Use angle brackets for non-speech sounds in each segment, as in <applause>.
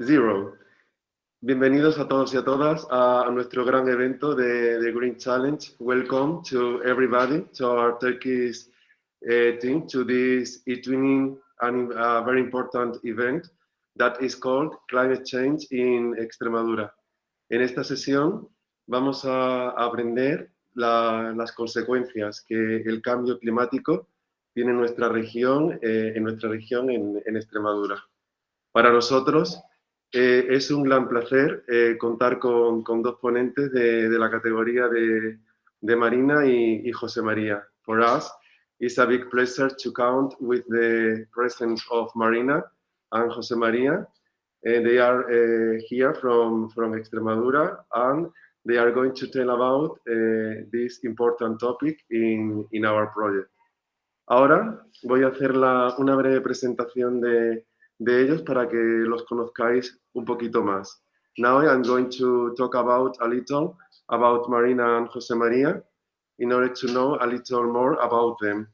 zero. Bienvenidos a todos y a todas a, nuestro gran evento de, Green Challenge. Welcome to everybody, to our Turkish uh, team, to this e-twinning and a very important event that is called Climate Change in Extremadura. En esta sesión vamos a aprender la, las consecuencias que el cambio climático tiene en nuestra región, eh, en, nuestra región en, Extremadura. Para nosotros eh, es un gran placer eh, contar con, con, dos ponentes de, de la categoría de, de Marina y, José María. For us, it's a big pleasure to count with the presence of Marina and José María. And they are uh, here from, from Extremadura and they are going to tell about uh, this important topic in, in our project. Ahora voy a hacer la, una breve presentación de, de ellos para que los conozcáis un poquito más. Now I'm going to talk about a little about Marina and José María in order to know a little more about them.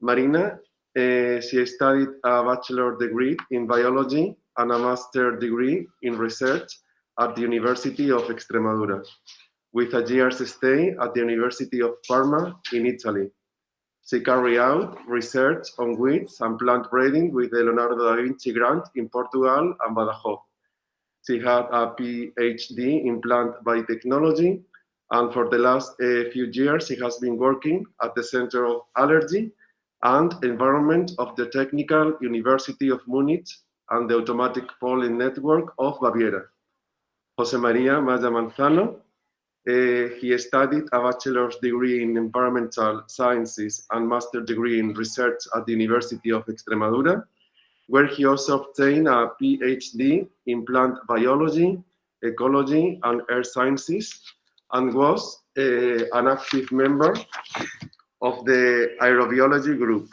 Marina, uh, she studied a bachelor degree in biology and a master degree in research at the University of Extremadura, with a year's stay at the University of Parma in Italy. She carried out research on weeds and plant breeding with the Leonardo da Vinci grant in Portugal and Badajoz. She had a PhD in plant biotechnology, and for the last uh, few years, she has been working at the Center of Allergy and Environment of the Technical University of Munich and the Automatic Pollen Network of Baviera. Jose Maria Maya Manzano. Uh, he studied a bachelor's degree in environmental sciences and master's degree in research at the University of Extremadura, where he also obtained a PhD in plant biology, ecology, and earth sciences, and was uh, an active member of the aerobiology group.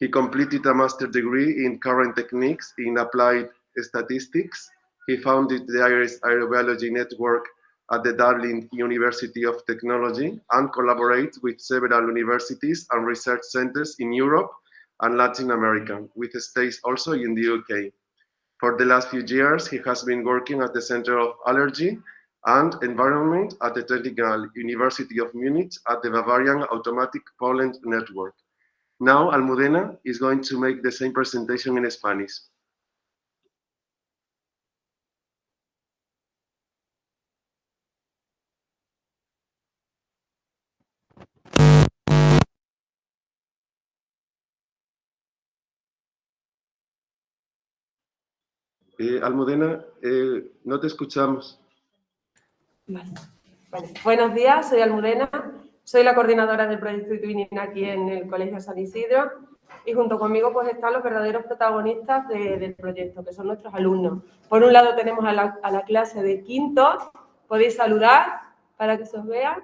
He completed a master's degree in current techniques in applied statistics he founded the Irish Aerobiology Network at the Dublin University of Technology and collaborates with several universities and research centers in Europe and Latin America, with stays also in the UK. For the last few years, he has been working at the Center of Allergy and Environment at the Technical University of Munich at the Bavarian Automatic Pollen Network. Now, Almudena is going to make the same presentation in Spanish. Eh, Almudena, eh, no te escuchamos. Buenos días, soy Almudena, soy la coordinadora del proyecto Twinning aquí en el Colegio San Isidro y junto conmigo pues están los verdaderos protagonistas del proyecto, que son nuestros alumnos. Por un lado tenemos a la, clase de quinto, podéis saludar para que se os vea.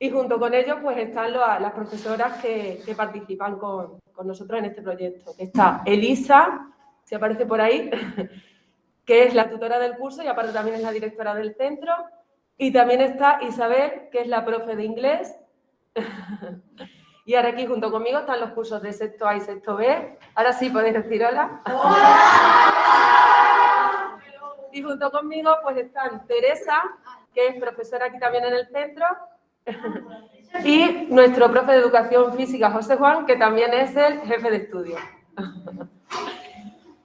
Y junto con ellos pues están las profesoras que, participan con, nosotros en este proyecto, está Elisa, si aparece por ahí, <laughs> que es la tutora del curso y aparte también es la directora del centro. Y también está Isabel, que es la profe de inglés. <laughs> y ahora aquí junto conmigo están los cursos de sexto A y sexto B. Ahora sí podéis decir hola. <laughs> y junto conmigo pues están Teresa, que es profesora aquí también en el centro. y nuestro profe de educación física, José Juan, que también es el jefe de estudio.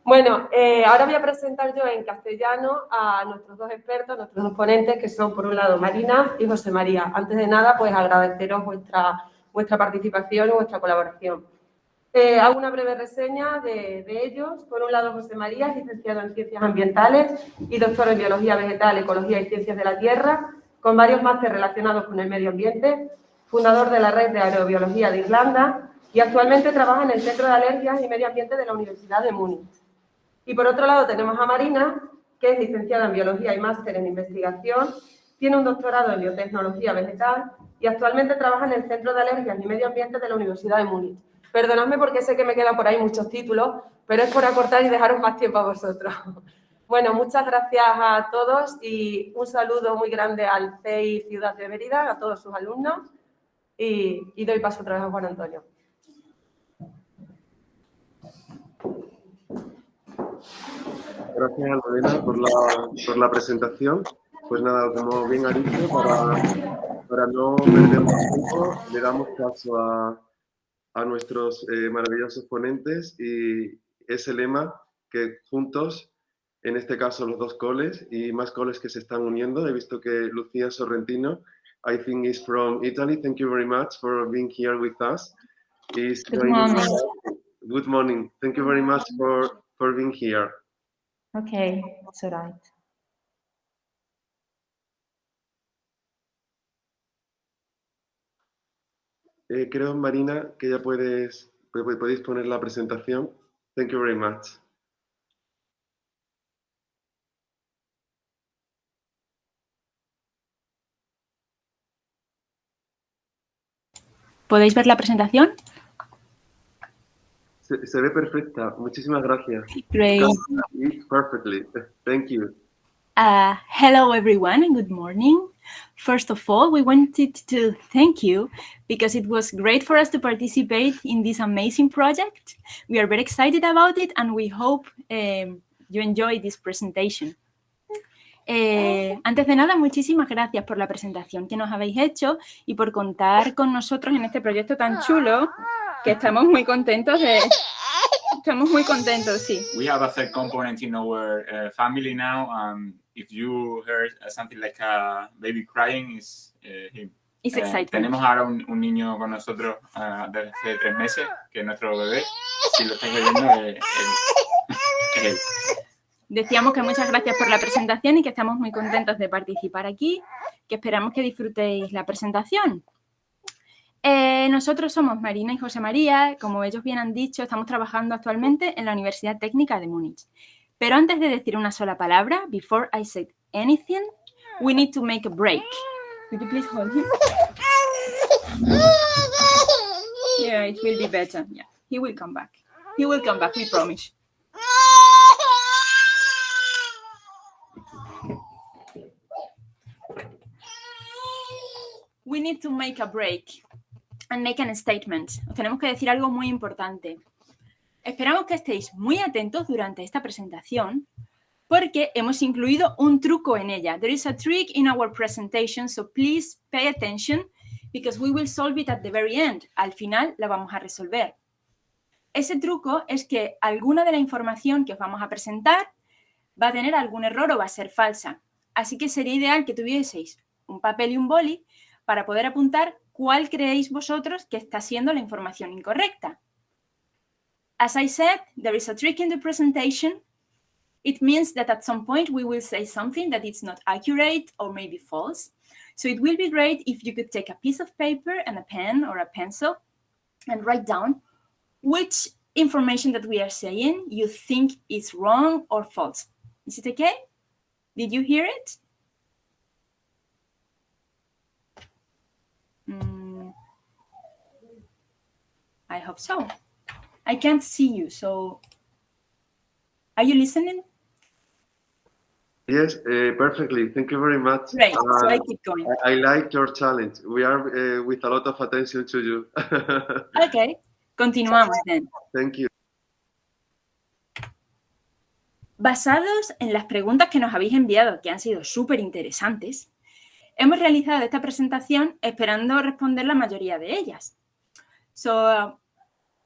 Bueno, eh, ahora voy a presentar yo en castellano a nuestros dos expertos, nuestros dos ponentes, que son por un lado Marina y José María. Antes de nada, pues agradeceros vuestra, participación y vuestra colaboración. Eh, hago una breve reseña de, ellos. Por un lado, José María, licenciado en Ciencias Ambientales y doctor en Biología Vegetal, Ecología y Ciencias de la Tierra, con varios másteres relacionados con el medio ambiente, fundador de la Red de Aerobiología de Irlanda y actualmente trabaja en el Centro de Alergias y Medio Ambiente de la Universidad de Múnich. Y por otro lado tenemos a Marina, que es licenciada en Biología y máster en Investigación, tiene un doctorado en Biotecnología Vegetal y actualmente trabaja en el Centro de Alergias y Medio Ambiente de la Universidad de Múnich. Perdonadme porque sé que me quedan por ahí muchos títulos, pero es por acortar y dejaros más tiempo a vosotros. <laughs> Bueno, muchas gracias a todos y un saludo muy grande al CEI Ciudad de Mérida, a todos sus alumnos y, y doy paso otra vez a Juan Antonio. Gracias, Almudena, por la, por la presentación. Pues nada, como bien ha dicho, para, para no perder más tiempo, le damos paso a, a nuestros eh, maravillosos ponentes y ese lema que juntos, en este caso los dos coles y más coles que se están uniendo, he visto que Lucía Sorrentino, I think is from Italy. Thank you very much for being here with us. Good morning. Good morning. Thank you very much for, for being here. Okay, it's all right. Eh, creo, Marina, que ya puedes, podéis poner la presentación. Thank you very much. ¿Podéis ver la presentación? Se, se ve perfecta. Muchísimas gracias. Great. Perfectly. Thank you. Uh, hello, everyone, and good morning. First of all, we wanted to thank you because it was great for us to participate in this amazing project. We are very excited about it and we hope um, you enjoy this presentation. Eh, antes de nada, muchísimas gracias por la presentación que nos habéis hecho y por contar con nosotros en este proyecto tan chulo que estamos muy contentos de... Estamos muy contentos, sí. We have a third component in our uh, family now. Um, if you heard something like a baby crying, is uh, him. It's Eh, exciting. tenemos ahora un, un niño con nosotros ah, desde hace tres meses, que es nuestro bebé. Si lo estáis oyendo, eh, él- es él. Decíamos que muchas gracias por la presentación y que estamos muy contentos de participar aquí, que esperamos que disfrutéis la presentación. Eh, nosotros somos Marina y José María, como ellos bien han dicho, estamos trabajando actualmente en la Universidad Técnica de Múnich. Pero antes de decir una sola palabra, before I say anything, we need to make a break. Could you please hold him? Yeah, it will be better. Yeah, he will come back. He will come back, we promise. We need to make a break and make a statement. Os tenemos que decir algo muy importante. Esperamos que estéis muy atentos durante esta presentación porque hemos incluido un truco en ella. There is a trick in our presentation, so please pay attention because we will solve it at the very end. Al final la vamos a resolver. Ese truco es que alguna de la información que os vamos a presentar va a tener algún error o va a ser falsa. Así que sería ideal que tuvieseis un papel y un boli para poder apuntar cuál creéis vosotros que está siendo la información incorrecta. As I said, there is a trick in the presentation. It means that at some point we will say something that is not accurate or maybe false. So it will be great if you could take a piece of paper and a pen or a pencil and write down which information that we are saying you think is wrong or false. Is it okay? Did you hear it? I hope so. I can't see you, so are you listening? Yes, uh, perfectly. Thank you very much. Great, so I Uh, keep going. I, I like your challenge. We are uh, with a lot of attention to you. <laughs> Okay, continuamos then. Thank you. Basados en las preguntas que nos habéis enviado, que han sido súper interesantes, hemos realizado esta presentación esperando responder la mayoría de ellas. So,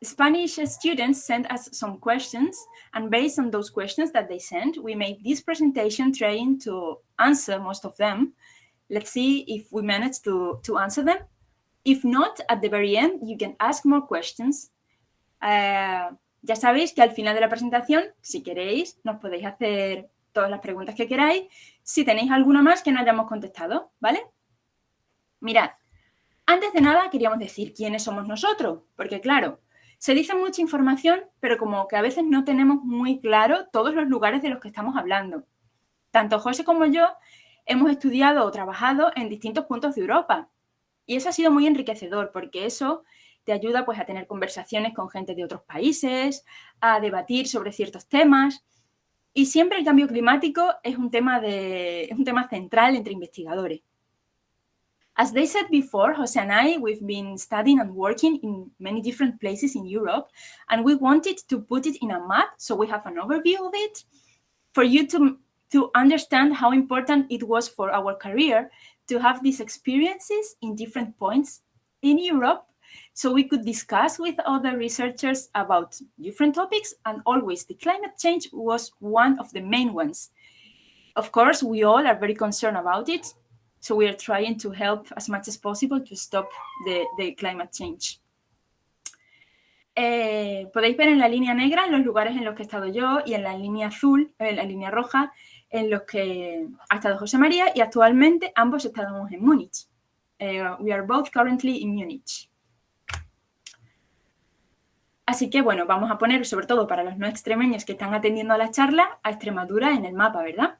Spanish students sent us some questions, and based on those questions that they sent, we made this presentation trying to answer most of them. Let's see if we manage to, to answer them. If not, at the very end, you can ask more questions. Uh, ya sabéis que al final de la presentación, si queréis, nos podéis hacer todas las preguntas que queráis, si tenéis alguna más que no hayamos contestado, ¿vale? Mirad, antes de nada queríamos decir quiénes somos nosotros, porque claro, se dice mucha información, pero como que a veces no tenemos muy claro todos los lugares de los que estamos hablando. Tanto José como yo hemos estudiado o trabajado en distintos puntos de Europa. Y eso ha sido muy enriquecedor, porque eso te ayuda pues, a tener conversaciones con gente de otros países, a debatir sobre ciertos temas. Y siempre el cambio climático es un tema, de, es un tema central entre investigadores. As they said before, Jose and I, we've been studying and working in many different places in Europe, and we wanted to put it in a map so we have an overview of it for you to, to understand how important it was for our career to have these experiences in different points in Europe so we could discuss with other researchers about different topics and always the climate change was one of the main ones. Of course, we all are very concerned about it, so we are trying to help as much as possible to stop the, the climate change. Eh, podéis ver en la línea negra los lugares en los que he estado yo y en la línea azul, en la línea roja, en los que ha estado José María y actualmente ambos estamos en Múnich. Eh, we are both currently in Munich. Así que, bueno, vamos a poner, sobre todo para los no extremeños que están atendiendo a la charla, a Extremadura en el mapa, ¿verdad?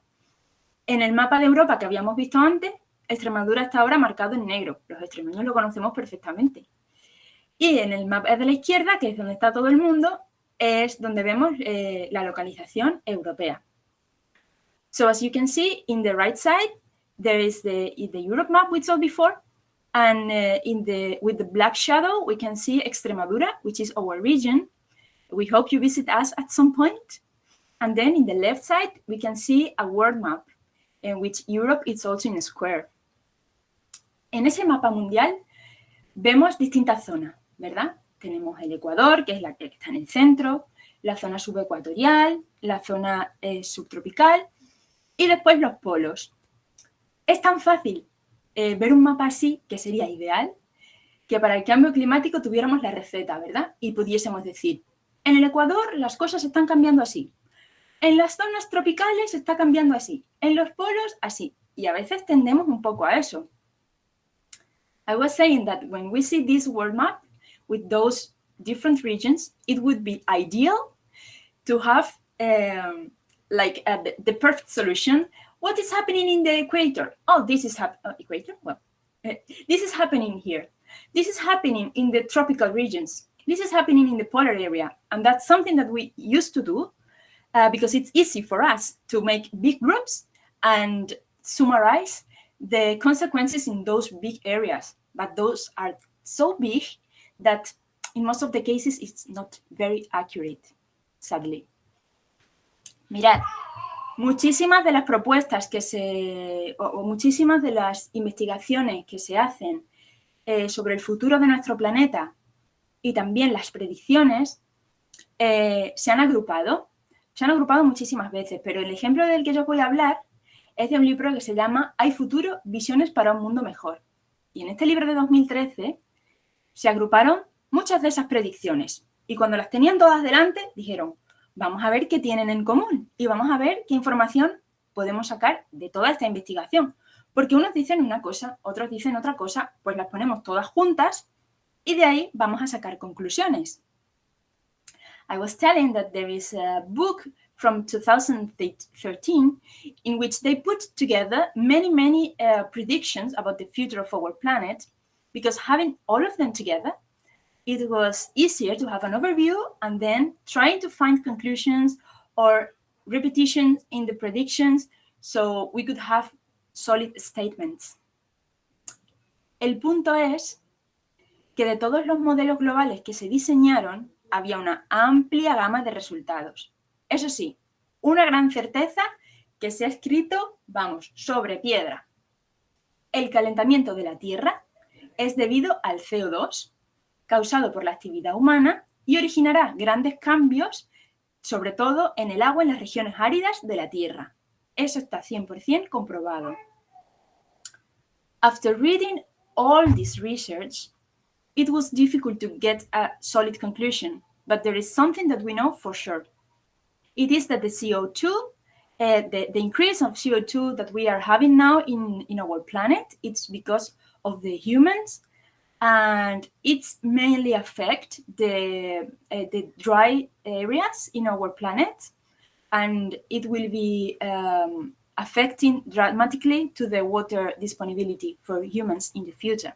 En el mapa de Europa que habíamos visto antes, Extremadura está ahora marcado en negro. Los extremeños lo conocemos perfectamente. Y en el mapa de la izquierda, que es donde está todo el mundo, es donde vemos eh, la localización europea. So as you can see, in the right side, there is the, Europe map we saw before, and uh, in the with the black shadow, we can see Extremadura, which is our region. We hope you visit us at some point. And then in the left side, we can see a world map in which Europe is also in a square. En ese mapa mundial vemos distintas zonas, ¿verdad? Tenemos el Ecuador, que es la que está en el centro, la zona subecuatorial, la zona eh, subtropical y después los polos. Es tan fácil eh, ver un mapa así, que sería ideal, que para el cambio climático tuviéramos la receta, ¿verdad? Y pudiésemos decir, en el Ecuador las cosas están cambiando así, en las zonas tropicales está cambiando así, en los polos así, y a veces tendemos un poco a eso. I was saying that when we see this world map with those different regions, it would be ideal to have um, like uh, the, the perfect solution what is happening in the equator? Oh, this is happening, uh, equator? Well, uh, this is happening here. This is happening in the tropical regions. This is happening in the polar area. And that's something that we used to do uh, because it's easy for us to make big groups and summarize the consequences in those big areas. But those are so big that in most of the cases, it's not very accurate, sadly. Mirad, Muchísimas de las propuestas que se, o, muchísimas de las investigaciones que se hacen eh, sobre el futuro de nuestro planeta y también las predicciones eh, se han agrupado. Se han agrupado muchísimas veces, pero el ejemplo del que yo voy a hablar es de un libro que se llama Hay futuro, visiones para un mundo mejor. Y en este libro de 2013 se agruparon muchas de esas predicciones. Y cuando las tenían todas delante, dijeron, vamos a ver qué tienen en común y vamos a ver qué información podemos sacar de toda esta investigación. Porque unos dicen una cosa, otros dicen otra cosa, pues las ponemos todas juntas y de ahí vamos a sacar conclusiones. I was telling that there is a book from 2013 in which they put together many, many uh, predictions about the future of our planet because having all of them together it was easier to have an overview and then trying to find conclusions or repetitions in the predictions so we could have solid statements. El punto es que de todos los modelos globales que se diseñaron, había una amplia gama de resultados. Eso sí, una gran certeza que se ha escrito, vamos, sobre piedra. El calentamiento de la Tierra es debido al CO2, causado por la actividad humana y originará grandes cambios, sobre todo en el agua en las regiones áridas de la Tierra. Eso está 100% comprobado. After reading all this research, it was difficult to get a solid conclusion, but there is something that we know for sure. It is that the CO2, uh, the, the increase of CO2 that we are having now in, in our planet, it's because of the humans and it's mainly affect the, uh, the dry areas in our planet and it will be um, affecting dramatically to the water disponibility for humans in the future.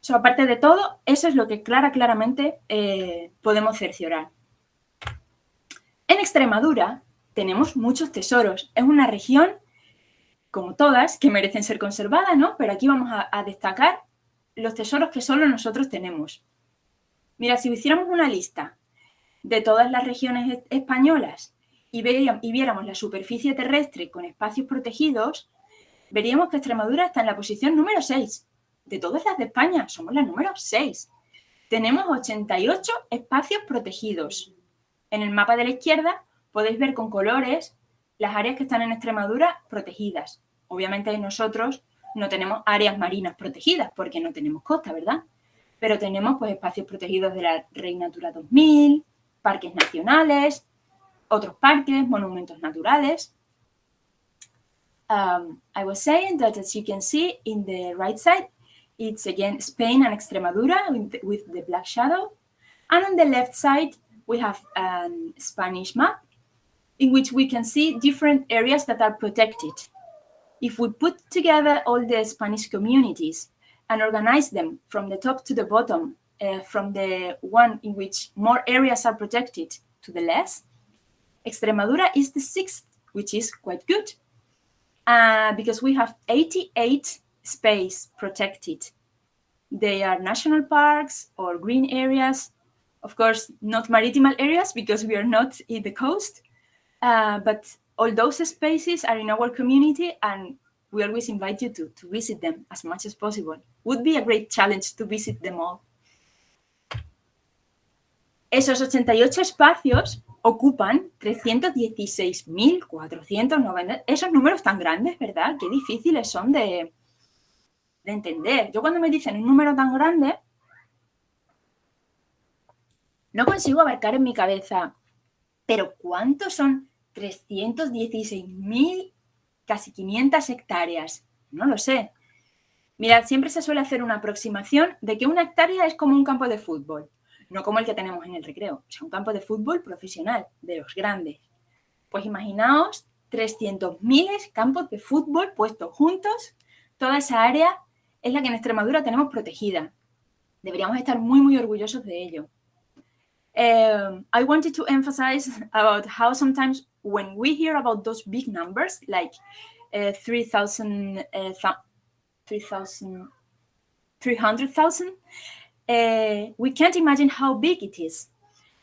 So, aparte de todo, eso es lo que clara, claramente eh, podemos cerciorar. En Extremadura tenemos muchos tesoros. Es una región como todas, que merecen ser conservadas, ¿no? Pero aquí vamos a, destacar los tesoros que solo nosotros tenemos. Mira, si hiciéramos una lista de todas las regiones españolas y, y viéramos la superficie terrestre con espacios protegidos, veríamos que Extremadura está en la posición número 6. De todas las de España, somos la número 6. Tenemos 88 espacios protegidos. En el mapa de la izquierda podéis ver con colores las áreas que están en Extremadura protegidas. Obviamente nosotros no tenemos áreas marinas protegidas porque no tenemos costa, ¿verdad? Pero tenemos pues espacios protegidos de la Reina Natura 2000, parques nacionales, otros parques, monumentos naturales. Um, I was saying that as you can see in the right side, it's again Spain and Extremadura with the black shadow. And on the left side, we have a Spanish map in which we can see different areas that are protected. If we put together all the Spanish communities and organize them from the top to the bottom, uh, from the one in which more areas are protected to the less, Extremadura is the sixth, which is quite good uh, because we have 88 space protected. They are national parks or green areas. Of course, not maritime areas because we are not in the coast, uh, but all those spaces are in our community and we always invite you to, to visit them as much as possible. Would be a great challenge to visit them all. Esos 88 espacios ocupan 316.490. Esos números tan grandes, ¿verdad? Qué difíciles son de, de entender. Yo cuando me dicen un número tan grande, no consigo abarcar en mi cabeza, pero ¿cuántos son 316.000, casi 500 hectáreas. No lo sé. Mirad, siempre se suele hacer una aproximación de que una hectárea es como un campo de fútbol, no como el que tenemos en el recreo, o sea, un campo de fútbol profesional, de los grandes. Pues imaginaos 300.000 campos de fútbol puestos juntos, toda esa área es la que en Extremadura tenemos protegida. Deberíamos estar muy, muy orgullosos de ello. Um, I wanted to emphasize about how sometimes when we hear about those big numbers, like uh, 3,000, uh, 3,000, 300,000, uh, we can't imagine how big it is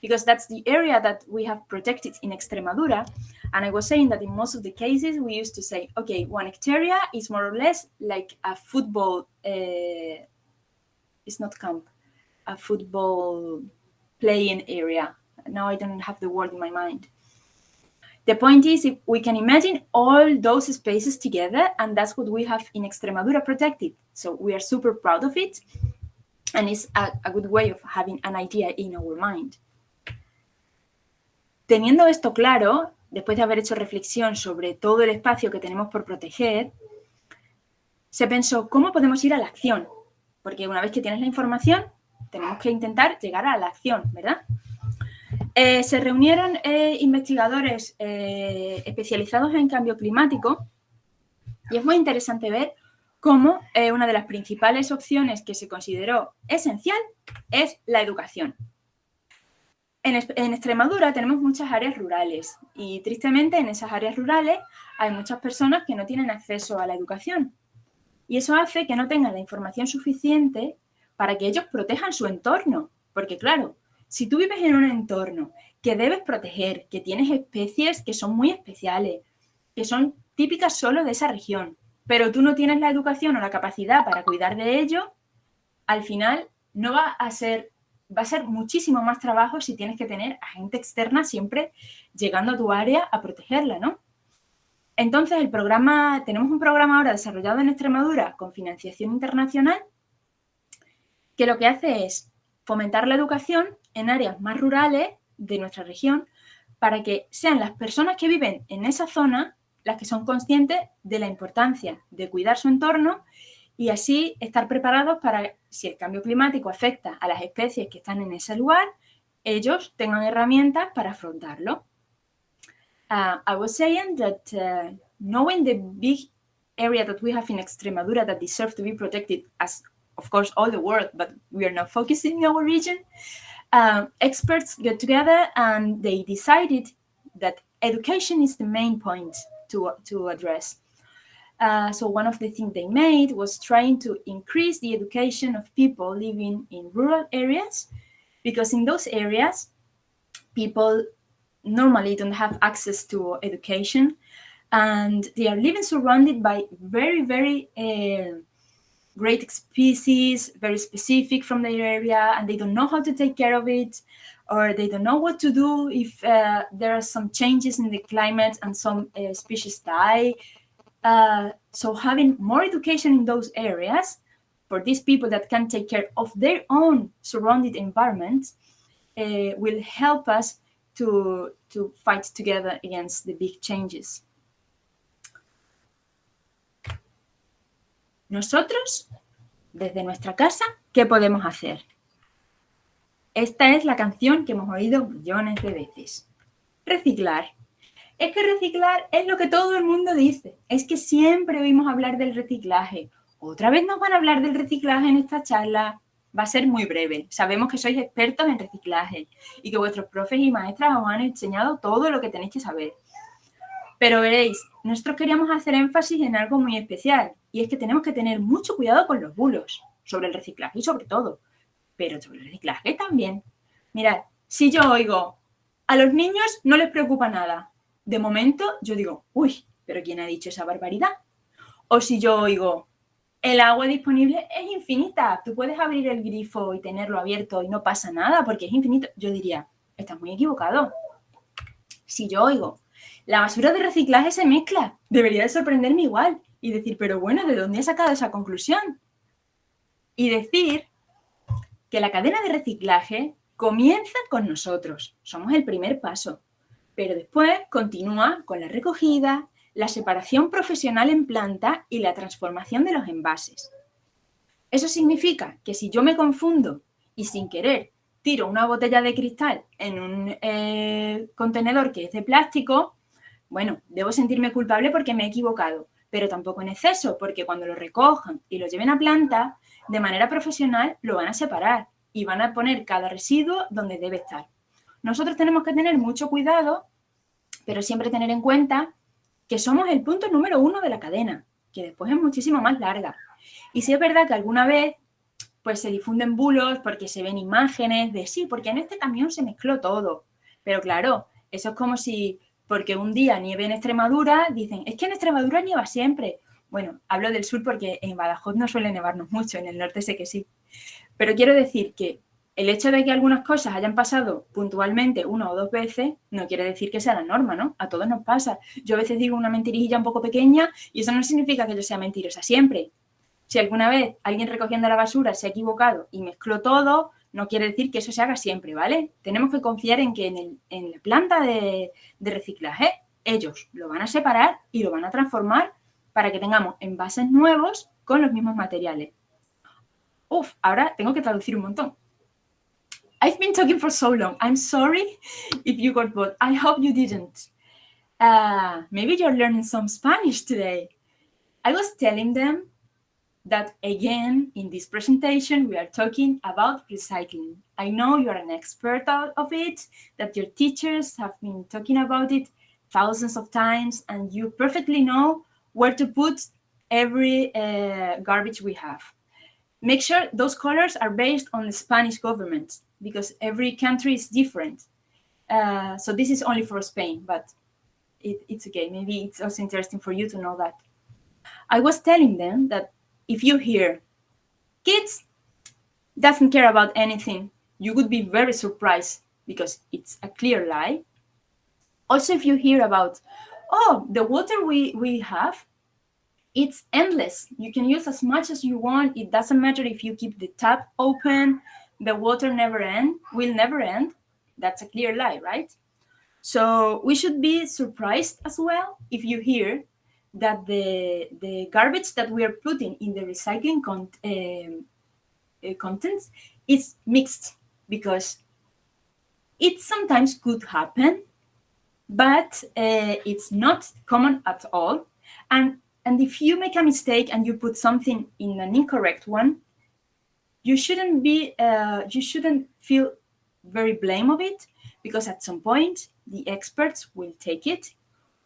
because that's the area that we have protected in Extremadura. And I was saying that in most of the cases, we used to say, okay, one hectare is more or less like a football, uh, it's not camp, a football playing area. Now I don't have the word in my mind. The point is, if we can imagine all those spaces together, and that's what we have in Extremadura protected. So we are super proud of it, and it's a, a good way of having an idea in our mind. Teniendo esto claro, después de haber hecho reflexión sobre todo el espacio que tenemos por proteger, se pensó, ¿cómo podemos ir a la acción? Porque una vez que tienes la información, tenemos que intentar llegar a la acción, ¿verdad? Eh, se reunieron eh, investigadores eh, especializados en cambio climático y es muy interesante ver cómo una de las principales opciones que se consideró esencial es la educación. En, en, Extremadura tenemos muchas áreas rurales y tristemente en esas áreas rurales hay muchas personas que no tienen acceso a la educación y eso hace que no tengan la información suficiente para que ellos protejan su entorno, porque claro, si tú vives en un entorno que debes proteger, que tienes especies que son muy especiales, que son típicas solo de esa región, pero tú no tienes la educación o la capacidad para cuidar de ello, al final no va a ser, va a ser muchísimo más trabajo si tienes que tener a gente externa siempre llegando a tu área a protegerla, ¿no? Entonces, el programa, tenemos un programa ahora desarrollado en Extremadura con financiación internacional que lo que hace es fomentar la educación en áreas más rurales de nuestra región para que sean las personas que viven en esa zona las que son conscientes de la importancia de cuidar su entorno y así estar preparados para, si el cambio climático afecta a las especies que están en ese lugar, ellos tengan herramientas para afrontarlo. Uh, I was saying that uh, knowing the big area that we have in Extremadura that deserve to be protected as of course, all the world, but we are not focusing in our region. Um, experts get together and they decided that education is the main point to, to address. Uh, so one of the things they made was trying to increase the education of people living in rural areas, because in those areas, people normally don't have access to education, and they are living surrounded by very, very uh, great species, very specific from their area, and they don't know how to take care of it, or they don't know what to do if uh, there are some changes in the climate and some uh, species die. Uh, so having more education in those areas for these people that can take care of their own surrounded environment uh, will help us to, to fight together against the big changes. Nosotros, desde nuestra casa, ¿qué podemos hacer? Esta es la canción que hemos oído millones de veces. Reciclar. Es que reciclar es lo que todo el mundo dice. Es que siempre oímos hablar del reciclaje. Otra vez nos van a hablar del reciclaje en esta charla. Va a ser muy breve. Sabemos que sois expertos en reciclaje y que vuestros profes y maestras os han enseñado todo lo que tenéis que saber. Pero veréis, nosotros queríamos hacer énfasis en algo muy especial, y es que tenemos que tener mucho cuidado con los bulos, sobre el reciclaje y sobre todo, pero sobre el reciclaje también. Mirad, si yo oigo, a los niños no les preocupa nada, de momento yo digo, uy, pero ¿quién ha dicho esa barbaridad? O si yo oigo, el agua disponible es infinita, tú puedes abrir el grifo y tenerlo abierto y no pasa nada porque es infinito, yo diría, estás muy equivocado. Si yo oigo, la basura de reciclaje se mezcla. Debería de sorprenderme igual y decir, pero bueno, ¿de dónde he sacado esa conclusión? Y decir que la cadena de reciclaje comienza con nosotros. Somos el primer paso. Pero después continúa con la recogida, la separación profesional en planta y la transformación de los envases. Eso significa que si yo me confundo y sin querer tiro una botella de cristal en un eh, contenedor que es de plástico, bueno, debo sentirme culpable porque me he equivocado, pero tampoco en exceso, porque cuando lo recojan y lo lleven a planta, de manera profesional lo van a separar y van a poner cada residuo donde debe estar. Nosotros tenemos que tener mucho cuidado, pero siempre tener en cuenta que somos el punto número uno de la cadena, que después es muchísimo más larga. Y si es verdad que alguna vez pues se difunden bulos porque se ven imágenes de sí, porque en este camión se mezcló todo. Pero claro, eso es como si porque un día nieve en Extremadura, dicen, es que en Extremadura nieva siempre. Bueno, hablo del sur porque en Badajoz no suele nevarnos mucho, en el norte sé que sí. Pero quiero decir que el hecho de que algunas cosas hayan pasado puntualmente una o dos veces no quiere decir que sea la norma, ¿no? A todos nos pasa. Yo a veces digo una mentirilla un poco pequeña y eso no significa que yo sea mentirosa siempre. Si alguna vez alguien recogiendo la basura se ha equivocado y mezcló todo, no quiere decir que eso se haga siempre, ¿vale? Tenemos que confiar en que en, la planta de, reciclaje ellos lo van a separar y lo van a transformar para que tengamos envases nuevos con los mismos materiales. Uf, ahora tengo que traducir un montón. I've been talking for so long. I'm sorry if you got bored. I hope you didn't. Uh, maybe you're learning some Spanish today. I was telling them that again, in this presentation, we are talking about recycling. I know you're an expert of it, that your teachers have been talking about it thousands of times, and you perfectly know where to put every uh, garbage we have. Make sure those colors are based on the Spanish government, because every country is different. Uh, so this is only for Spain, but it, it's okay. Maybe it's also interesting for you to know that. I was telling them that if you hear kids doesn't care about anything, you would be very surprised because it's a clear lie. Also, if you hear about, oh, the water we, we have, it's endless. You can use as much as you want. It doesn't matter if you keep the tap open, the water never end, will never end. That's a clear lie, right? So we should be surprised as well if you hear that the, the garbage that we are putting in the recycling con uh, contents is mixed because it sometimes could happen, but uh, it's not common at all. And, and if you make a mistake and you put something in an incorrect one, you shouldn't be, uh, you shouldn't feel very blame of it because at some point the experts will take it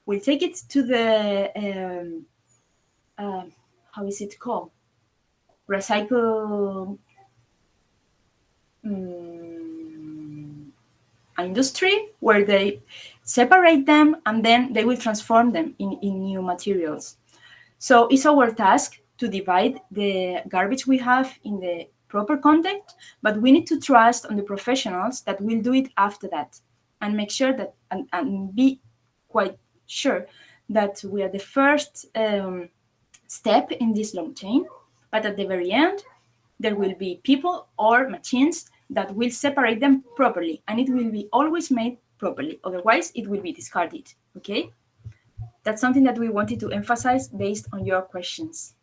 will take it to the um, uh, how is it called? Recycle um, industry where they separate them and then they will transform them in, in new materials. So it's our task to divide the garbage we have in the proper context, but we need to trust on the professionals that will do it after that and make sure that and, and be quite sure that we are the first um, step in this long chain, but at the very end, there will be people or machines that will separate them properly and it will be always made properly. Otherwise, it will be discarded, okay? That's something that we wanted to emphasize based on your questions.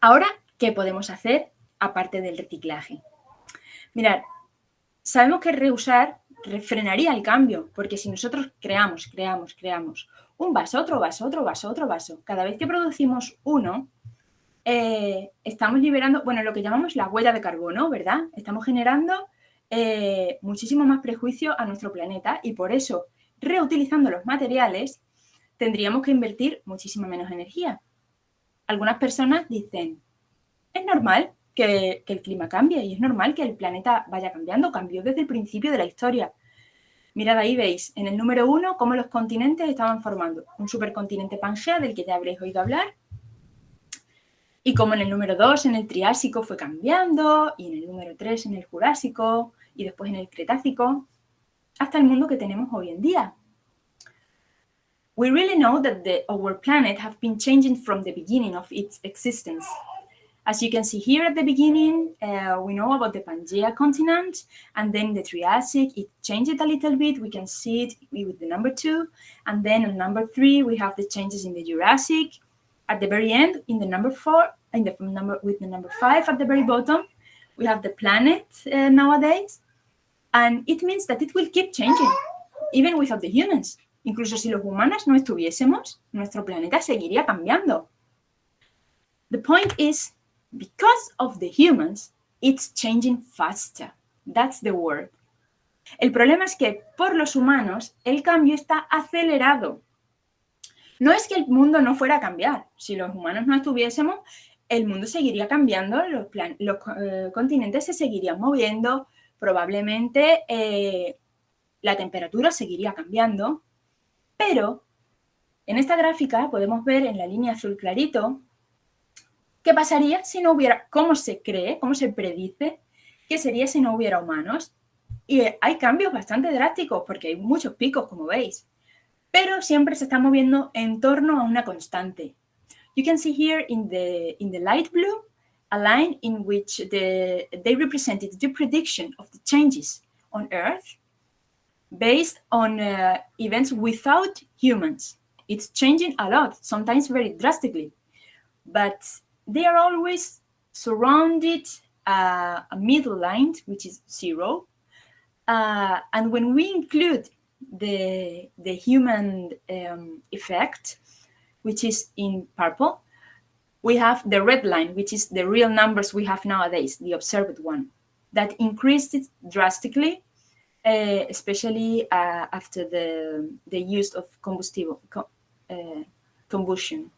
Ahora, ¿qué podemos hacer aparte del reciclaje? Mirad, sabemos que reusar frenaría el cambio, porque si nosotros creamos, creamos, creamos un vaso, otro vaso, otro vaso, otro vaso, cada vez que producimos uno, eh, estamos liberando, bueno, lo que llamamos la huella de carbono, ¿verdad? Estamos generando eh, muchísimo más prejuicio a nuestro planeta y por eso, reutilizando los materiales, tendríamos que invertir muchísima menos energía. Algunas personas dicen, es normal que, el clima cambie y es normal que el planeta vaya cambiando, cambió desde el principio de la historia. Mirad ahí veis, en el número uno, cómo los continentes estaban formando. Un supercontinente Pangea, del que ya habréis oído hablar, y como en el número dos, en el Triásico, fue cambiando, y en el número tres, en el Jurásico, y después en el Cretácico, hasta el mundo que tenemos hoy en día. We really know that the, our planet have been changing from the beginning of its existence. As you can see here at the beginning, uh, we know about the Pangea continent, and then the Triassic, it changed a little bit. We can see it with the number two. And then on number three, we have the changes in the Jurassic. At the very end, in the number four, in the number with the number five at the very bottom, we have the planet uh, nowadays. And it means that it will keep changing, even without the humans. Incluso si los humanos no estuviésemos, nuestro planeta seguiría cambiando. The point is because of the humans, it's changing faster. That's the word. El problema es que por los humanos el cambio está acelerado. No es que el mundo no fuera a cambiar. Si los humanos no estuviésemos, el mundo seguiría cambiando, los, eh, continentes se seguirían moviendo, probablemente eh, la temperatura seguiría cambiando, pero en esta gráfica podemos ver en la línea azul clarito ¿Qué pasaría si no hubiera, cómo se cree, cómo se predice qué sería si no hubiera humanos? Y hay cambios bastante drásticos porque hay muchos picos, como veis, pero siempre se está moviendo en torno a una constante. You can see here in the, in the light blue a line in which the, they represented the prediction of the changes on Earth based on uh, events without humans. It's changing a lot, sometimes very drastically. But they are always surrounded uh, a middle line, which is zero. Uh, and when we include the, the human um, effect, which is in purple, we have the red line, which is the real numbers we have nowadays, the observed one, that increased it drastically, uh, especially uh, after the, the use of combustible, co uh, combustion.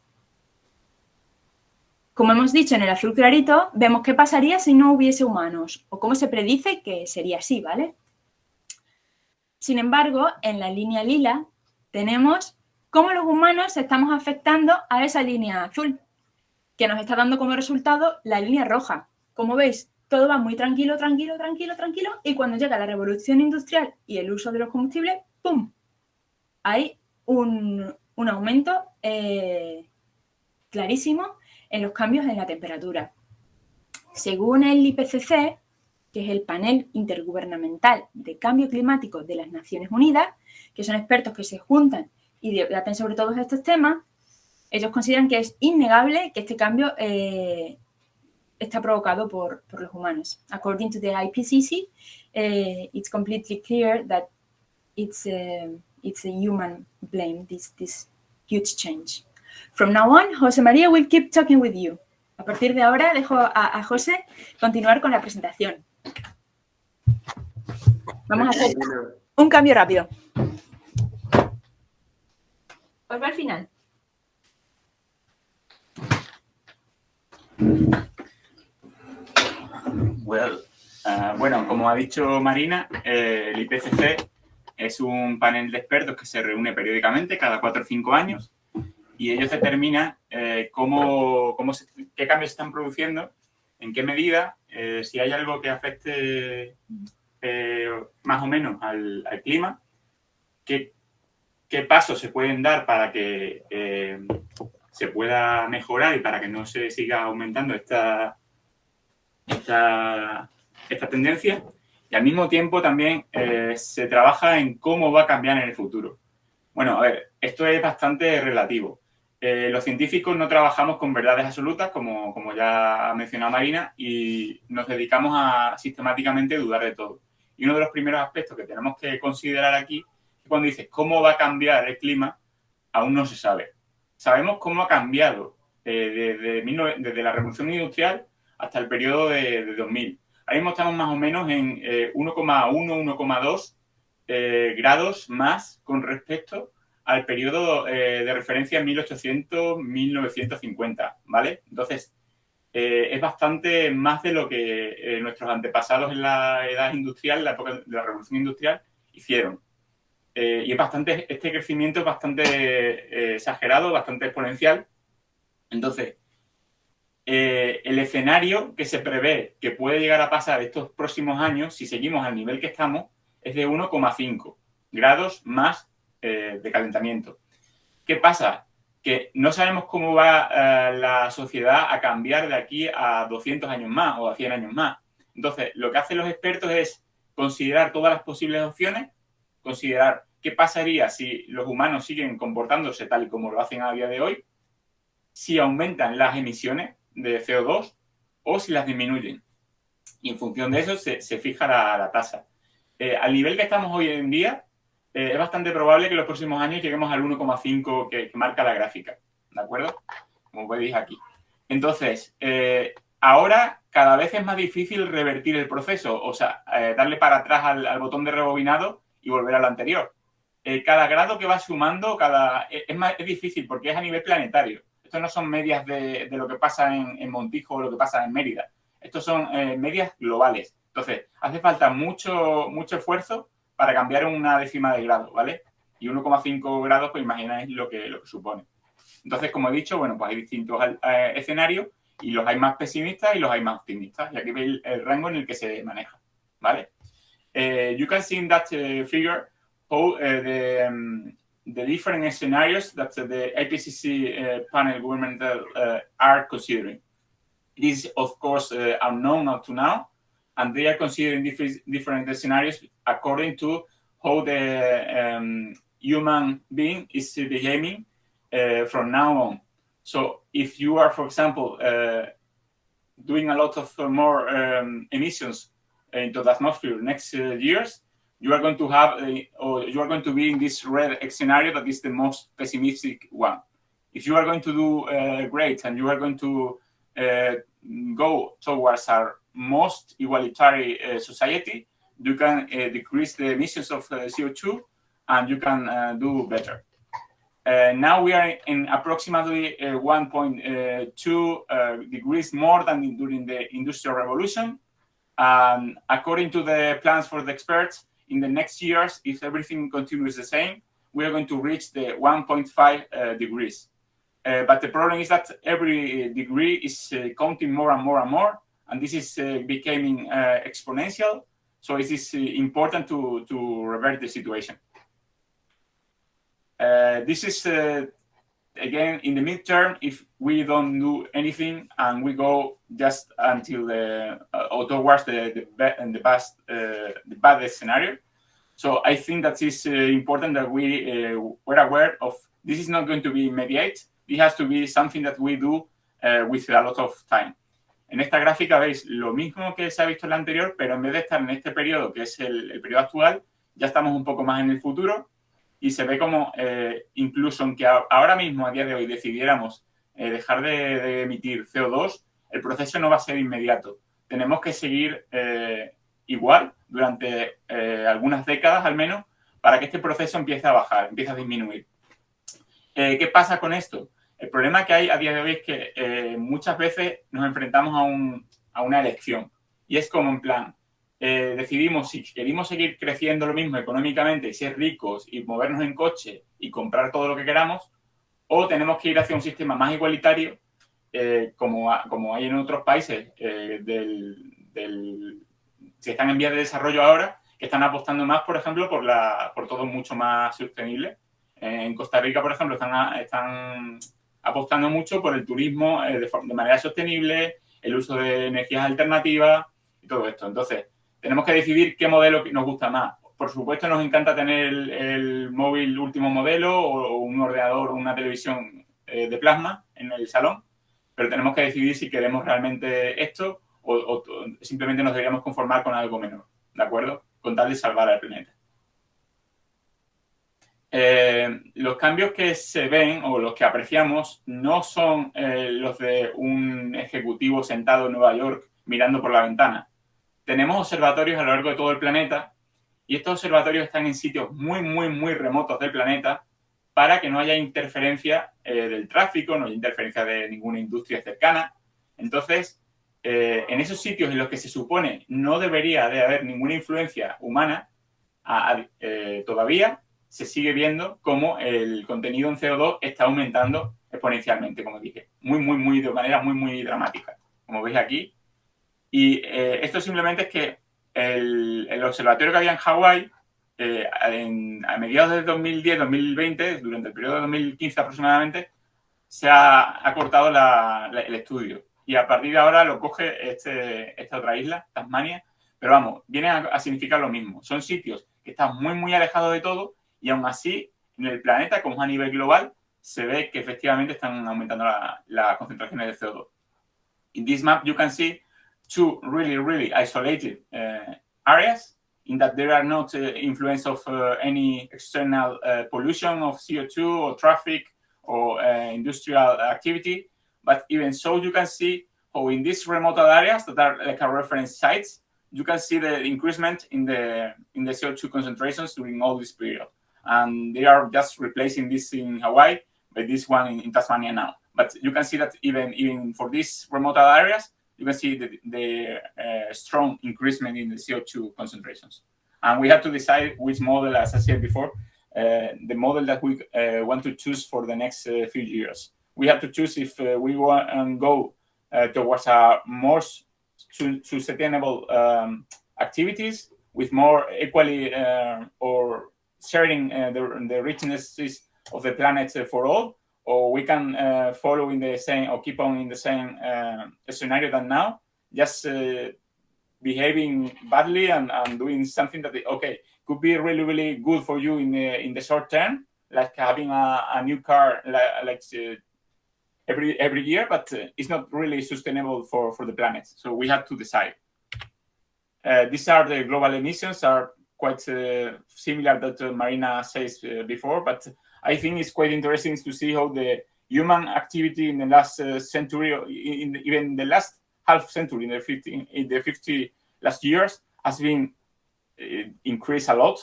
Como hemos dicho en el azul clarito, vemos qué pasaría si no hubiese humanos, o cómo se predice que sería así, ¿vale? Sin embargo, en la línea lila tenemos cómo los humanos estamos afectando a esa línea azul, que nos está dando como resultado la línea roja. Como veis, todo va muy tranquilo, tranquilo, tranquilo, tranquilo, y cuando llega la revolución industrial y el uso de los combustibles, ¡pum! Hay un, aumento eh, clarísimo en los cambios en la temperatura. Según el IPCC, que es el panel intergubernamental de cambio climático de las Naciones Unidas, que son expertos que se juntan y debaten sobre todos estos temas, ellos consideran que es innegable que este cambio eh, está provocado por, los humanos. According to the IPCC, eh, it's completely clear that it's a, it's a human blame, this, this huge change. From now on, José María will keep talking with you. A partir de ahora dejo a, a José continuar con la presentación. Vamos a hacer un cambio rápido. Pues va al final. Well, uh, bueno, como ha dicho Marina, eh, el IPCC es un panel de expertos que se reúne periódicamente cada cuatro o cinco años y ellos determinan eh, cómo, qué cambios se están produciendo, en qué medida, eh, si hay algo que afecte más o menos al, clima, qué, qué, pasos se pueden dar para que se pueda mejorar y para que no se siga aumentando esta, esta, esta tendencia y al mismo tiempo también eh, se trabaja en cómo va a cambiar en el futuro. Bueno, a ver, esto es bastante relativo. Eh, los científicos no trabajamos con verdades absolutas, como, como ya ha mencionado Marina, y nos dedicamos a sistemáticamente dudar de todo. Y uno de los primeros aspectos que tenemos que considerar aquí es cuando dices cómo va a cambiar el clima, aún no se sabe. Sabemos cómo ha cambiado eh, desde, la revolución industrial hasta el periodo de, de 2000 Ahora mismo estamos más o menos en 1,1, eh, 1,2 eh, grados más con respecto al periodo eh, de referencia 1800-1950, ¿vale? Entonces, es bastante más de lo que nuestros antepasados en la edad industrial, la época de la revolución industrial, hicieron. y es bastante, este crecimiento es bastante exagerado, bastante exponencial. Entonces, eh, el escenario que se prevé que puede llegar a pasar estos próximos años, si seguimos al nivel que estamos, es de 1,5 grados más eh, de calentamiento. ¿Qué pasa? Que no sabemos cómo va eh, la sociedad a cambiar de aquí a 200 años más o a 100 años más. Entonces, lo que hacen los expertos es considerar todas las posibles opciones, considerar qué pasaría si los humanos siguen comportándose tal y como lo hacen a día de hoy, si aumentan las emisiones, de CO2 o si las disminuyen. Y en función de eso se, fija la, tasa. Eh, al nivel que estamos hoy en día, eh, es bastante probable que en los próximos años lleguemos al 1,5 que, marca la gráfica. ¿De acuerdo? Como veis aquí. Entonces, eh, ahora cada vez es más difícil revertir el proceso, o sea, darle para atrás al, botón de rebobinado y volver a lo anterior. cada grado que va sumando, cada es, más, es difícil porque es a nivel planetario. Estos no son medias de, lo que pasa en, Montijo o lo que pasa en Mérida. Estos son eh, medias globales. Entonces, hace falta mucho, mucho esfuerzo para cambiar una décima de grado, ¿vale? Y 1,5 grados, pues imagináis lo que, lo que supone. Entonces, como he dicho, bueno, pues hay distintos eh, escenarios y los hay más pesimistas y los hay más optimistas. Y aquí veis el, rango en el que se maneja, ¿vale? Eh, you can see in that figure how the, um, the different scenarios that the IPCC panel governmental are considering. It is, of course, unknown up to now, and they are considering different, different scenarios according to how the um, human being is behaving uh, from now on. So if you are, for example, uh, doing a lot of more um, emissions into the atmosphere next uh, years, you are going to have, a, or you are going to be in this red scenario that is the most pessimistic one. If you are going to do uh, great and you are going to uh, go towards our most egalitarian uh, society, you can uh, decrease the emissions of uh, CO2 and you can do better. now we are in approximately 1.2 degrees more than during the Industrial Revolution. Um, according to the plans for the experts, in the next years, if everything continues the same, we are going to reach the 1.5 uh, degrees. Uh, but the problem is that every degree is uh, counting more and more and more, and this is uh, becoming uh, exponential. So it is uh, important to, to revert the situation. this is, again, in the midterm, if we don't do anything and we go just until the, or towards the, the, the, best, the baddest scenario, so I think that is uh, important that we uh, we're aware of this is not going to be immediate. It has to be something that we do uh, with a lot of time. En esta gráfica veis lo mismo que se ha visto en la anterior, pero en vez de estar en este periodo, que es el, periodo actual, ya estamos un poco más en el futuro y se ve como eh, incluso aunque ahora mismo, a día de hoy, decidiéramos eh, dejar de, emitir CO2, el proceso no va a ser inmediato. Tenemos que seguir eh, igual durante algunas décadas al menos para que este proceso empiece a bajar, empiece a disminuir. ¿Qué pasa con esto? El problema que hay a día de hoy es que eh, muchas veces nos enfrentamos a, una elección. Y es como en plan, eh, decidimos si queremos seguir creciendo lo mismo económicamente, ser ricos y movernos en coche y comprar todo lo que queramos, o tenemos que ir hacia un sistema más igualitario, eh, como, como hay en otros países del, del, que están en vías de desarrollo ahora, que están apostando más, por ejemplo, por, la, por todo mucho más sostenible. En Costa Rica, por ejemplo, están apostando mucho por el turismo eh, de, manera sostenible, el uso de energías alternativas y todo esto. Entonces, tenemos que decidir qué modelo nos gusta más. Por supuesto, nos encanta tener el, móvil último modelo o, un ordenador o una televisión eh, de plasma en el salón, pero tenemos que decidir si queremos realmente esto o, o simplemente nos deberíamos conformar con algo menor, ¿de acuerdo? Con tal de salvar al planeta. Eh, los cambios que se ven o los que apreciamos no son eh, los de un ejecutivo sentado en Nueva York mirando por la ventana. Tenemos observatorios a lo largo de todo el planeta y estos observatorios están en sitios muy, muy, muy remotos del planeta para que no haya interferencia eh, del tráfico, no haya interferencia de ninguna industria cercana. Entonces, en esos sitios en los que se supone no debería de haber ninguna influencia humana, todavía se sigue viendo cómo el contenido en CO2 está aumentando exponencialmente, como dije. Muy, muy, muy, de manera muy, muy dramática, como veis aquí. Y eh, esto simplemente es que el, observatorio que había en Hawái, eh, a mediados del 2010-2020, durante el periodo de 2015 aproximadamente, se ha, cortado el estudio. Y a partir de ahora lo coge este, esta otra isla, Tasmania. Pero vamos, viene a, a significar lo mismo. Son sitios que están muy, muy alejados de todo y aún así, en el planeta, como a nivel global, se ve que efectivamente están aumentando las la concentraciones de CO2. In this map, you can see two really, really isolated uh, areas in that there are not uh, influence of uh, any external pollution of CO2 or traffic or industrial activity. But even so, you can see how in these remote areas that are like a reference sites, you can see the increasement in the in the CO2 concentrations during all this period and they are just replacing this in Hawaii by this one in, in Tasmania now. But you can see that even even for these remote areas, you can see the, the uh, strong increasement in the CO2 concentrations. And we have to decide which model, as I said before, uh, the model that we uh, want to choose for the next uh, few years. We have to choose if uh, we want to go uh, towards a more sustainable um, activities with more equally or sharing uh, the, the richnesses of the planet uh, for all, or we can uh, follow in the same or keep on in the same scenario than now, just behaving badly and, and doing something that okay could be really really good for you in the in the short term, like having a, a new car like, like uh, every every year, but uh, it's not really sustainable for for the planet. So we have to decide. Uh, these are the global emissions are quite uh, similar that uh, Marina says uh, before, but I think it's quite interesting to see how the human activity in the last century, in the, even the last half century, in the 50, in the 50 last years, has been increased a lot.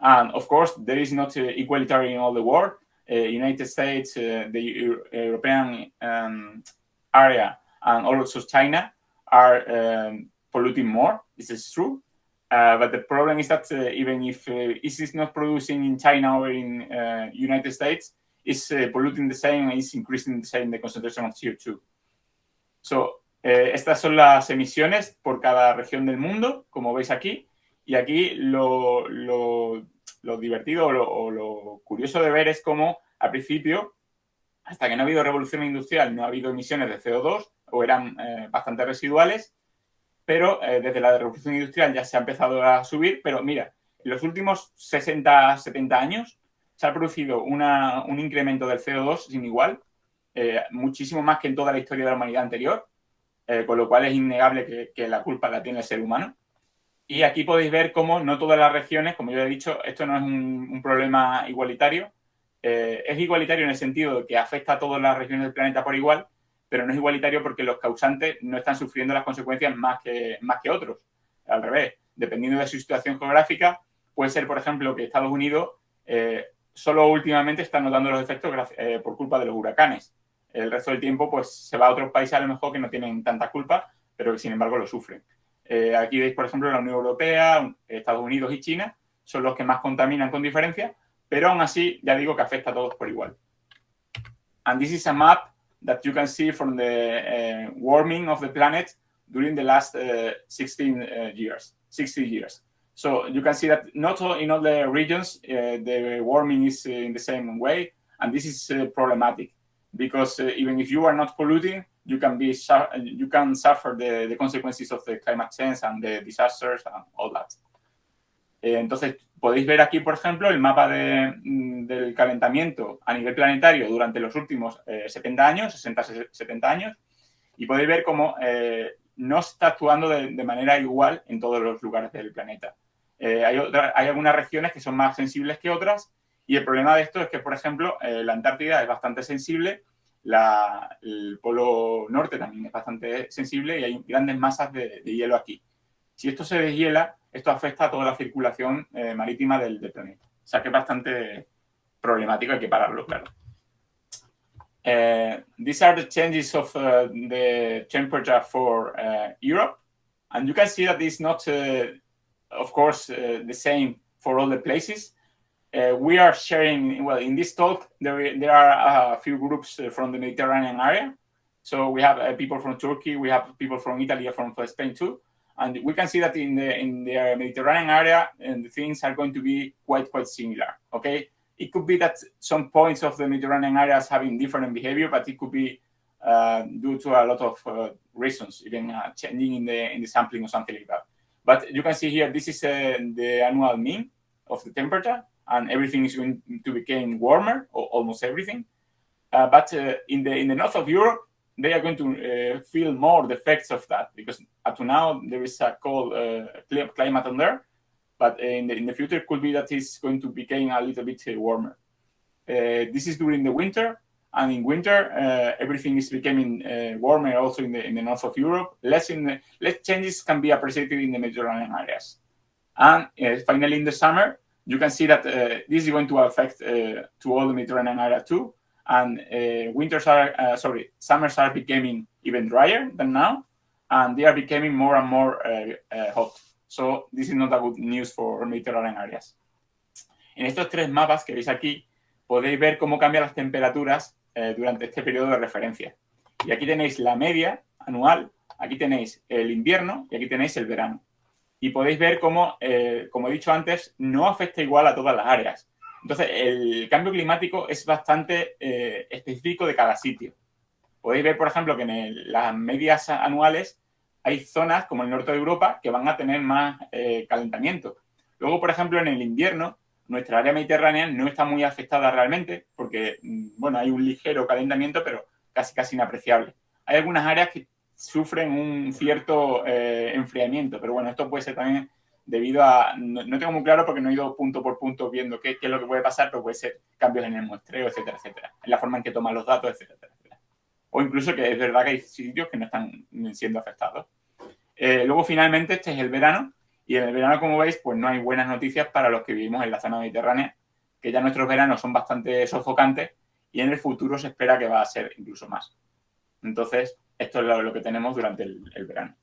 And of course, there is not equality in all the world. United States, the European um, area, and also China are um, polluting more. This is true. Uh, but the problem is that uh, even if uh, is not producing in China or in uh, United States, it's uh, polluting the same and it's increasing the same the concentration of CO2. So, eh, estas son las emisiones por cada región del mundo, como veis aquí. Y aquí lo, lo, lo divertido o lo, o lo, curioso de ver es cómo al principio, hasta que no ha habido revolución industrial, no ha habido emisiones de CO2 o eran eh, bastante residuales pero eh, desde la revolución industrial ya se ha empezado a subir, pero mira, en los últimos 60, 70 años se ha producido un incremento del CO2 sin igual, eh, muchísimo más que en toda la historia de la humanidad anterior, eh, con lo cual es innegable que, la culpa la tiene el ser humano. Y aquí podéis ver cómo no todas las regiones, como yo he dicho, esto no es un, problema igualitario, es igualitario en el sentido de que afecta a todas las regiones del planeta por igual, pero no es igualitario porque los causantes no están sufriendo las consecuencias más que, más que otros. Al revés, dependiendo de su situación geográfica, puede ser, por ejemplo, que Estados Unidos eh, solo últimamente está notando los efectos eh, por culpa de los huracanes. el resto del tiempo pues se va a otros países a lo mejor que no tienen tanta culpa, pero que sin embargo lo sufren. Eh, aquí veis, por ejemplo, la Unión Europea, Estados Unidos y China son los que más contaminan con diferencia, pero aún así ya digo que afecta a todos por igual. And this is a map that you can see from the uh, warming of the planet during the last uh, 16 uh, years, 60 years. So you can see that not all, in all the regions the warming is in the same way, and this is problematic because even if you are not polluting, you can be you can suffer the, the consequences of the climate change and the disasters and all that. entonces, podéis ver aquí, por ejemplo, el mapa de, mm, del calentamiento a nivel planetario durante los últimos 70 años, 60-70 años, y podéis ver cómo no está actuando de, de, manera igual en todos los lugares del planeta. Eh, hay, hay, algunas regiones que son más sensibles que otras y el problema de esto es que, por ejemplo, eh, la Antártida es bastante sensible, la, el Polo Norte también es bastante sensible y hay grandes masas de, de hielo aquí. Si esto se deshiela, esto afecta a toda la circulación eh, marítima del, del, planeta. O sea que es bastante problemático, hay que pararlo, claro. Uh, these are the changes of uh, the temperature for uh, Europe. And you can see that it's not of course, uh, the same for all the places. Uh, we are sharing, well, in this talk, there, there are a few groups uh, from the Mediterranean area. So we have uh, people from Turkey, we have people from Italy, from Spain too. And we can see that in the, in the Mediterranean area, and the things are going to be quite, quite similar, okay? It could be that some points of the Mediterranean areas having different behavior, but it could be uh, due to a lot of uh, reasons, even changing in the, in the sampling or something like that. But you can see here, this is uh, the annual mean of the temperature, and everything is going to become warmer, or almost everything. Uh, but uh, in the in the north of Europe, they are going to uh, feel more the effects of that because up to now there is a cold uh, climate on there, but in the in the future it could be that it's going to become a little bit uh, warmer. this is during the winter, and in winter uh, everything is becoming uh, warmer also in the in the north of Europe. Less in the, less changes can be appreciated in the Mediterranean areas. And uh, finally, in the summer, you can see that uh, this is going to affect uh, to all the Mediterranean area too. And uh, winters are sorry, summers are becoming even drier than now, and they are becoming more and more hot. So this is not a good news for Mediterranean areas. En estos tres mapas que veis aquí, podéis ver cómo cambian las temperaturas eh, durante este periodo de referencia. Y aquí tenéis la media anual, aquí tenéis el invierno y aquí tenéis el verano. Y podéis ver cómo, eh, como he dicho antes, no afecta igual a todas las áreas. Entonces, el cambio climático es bastante eh, específico de cada sitio. Podéis ver, por ejemplo, que en las medias anuales hay zonas como el norte de Europa que van a tener más calentamiento. Luego, por ejemplo, en el invierno nuestra área mediterránea no está muy afectada realmente porque, mm, bueno, hay un ligero calentamiento, pero casi casi inapreciable. Hay algunas áreas que sufren un cierto eh, enfriamiento, pero bueno, esto puede ser también debido a, no, tengo muy claro porque no he ido punto por punto viendo qué, es lo que puede pasar, pero puede ser cambios en el muestreo, etcétera, etcétera, en la forma en que toman los datos, etcétera, etcétera. O incluso que es verdad que hay sitios que no están siendo afectados. Eh, luego, finalmente, este es el verano, y en el verano, como veis, pues no hay buenas noticias para los que vivimos en la zona mediterránea, que ya nuestros veranos son bastante sofocantes y en el futuro se espera que va a ser incluso más. Entonces, esto es lo, que tenemos durante el verano.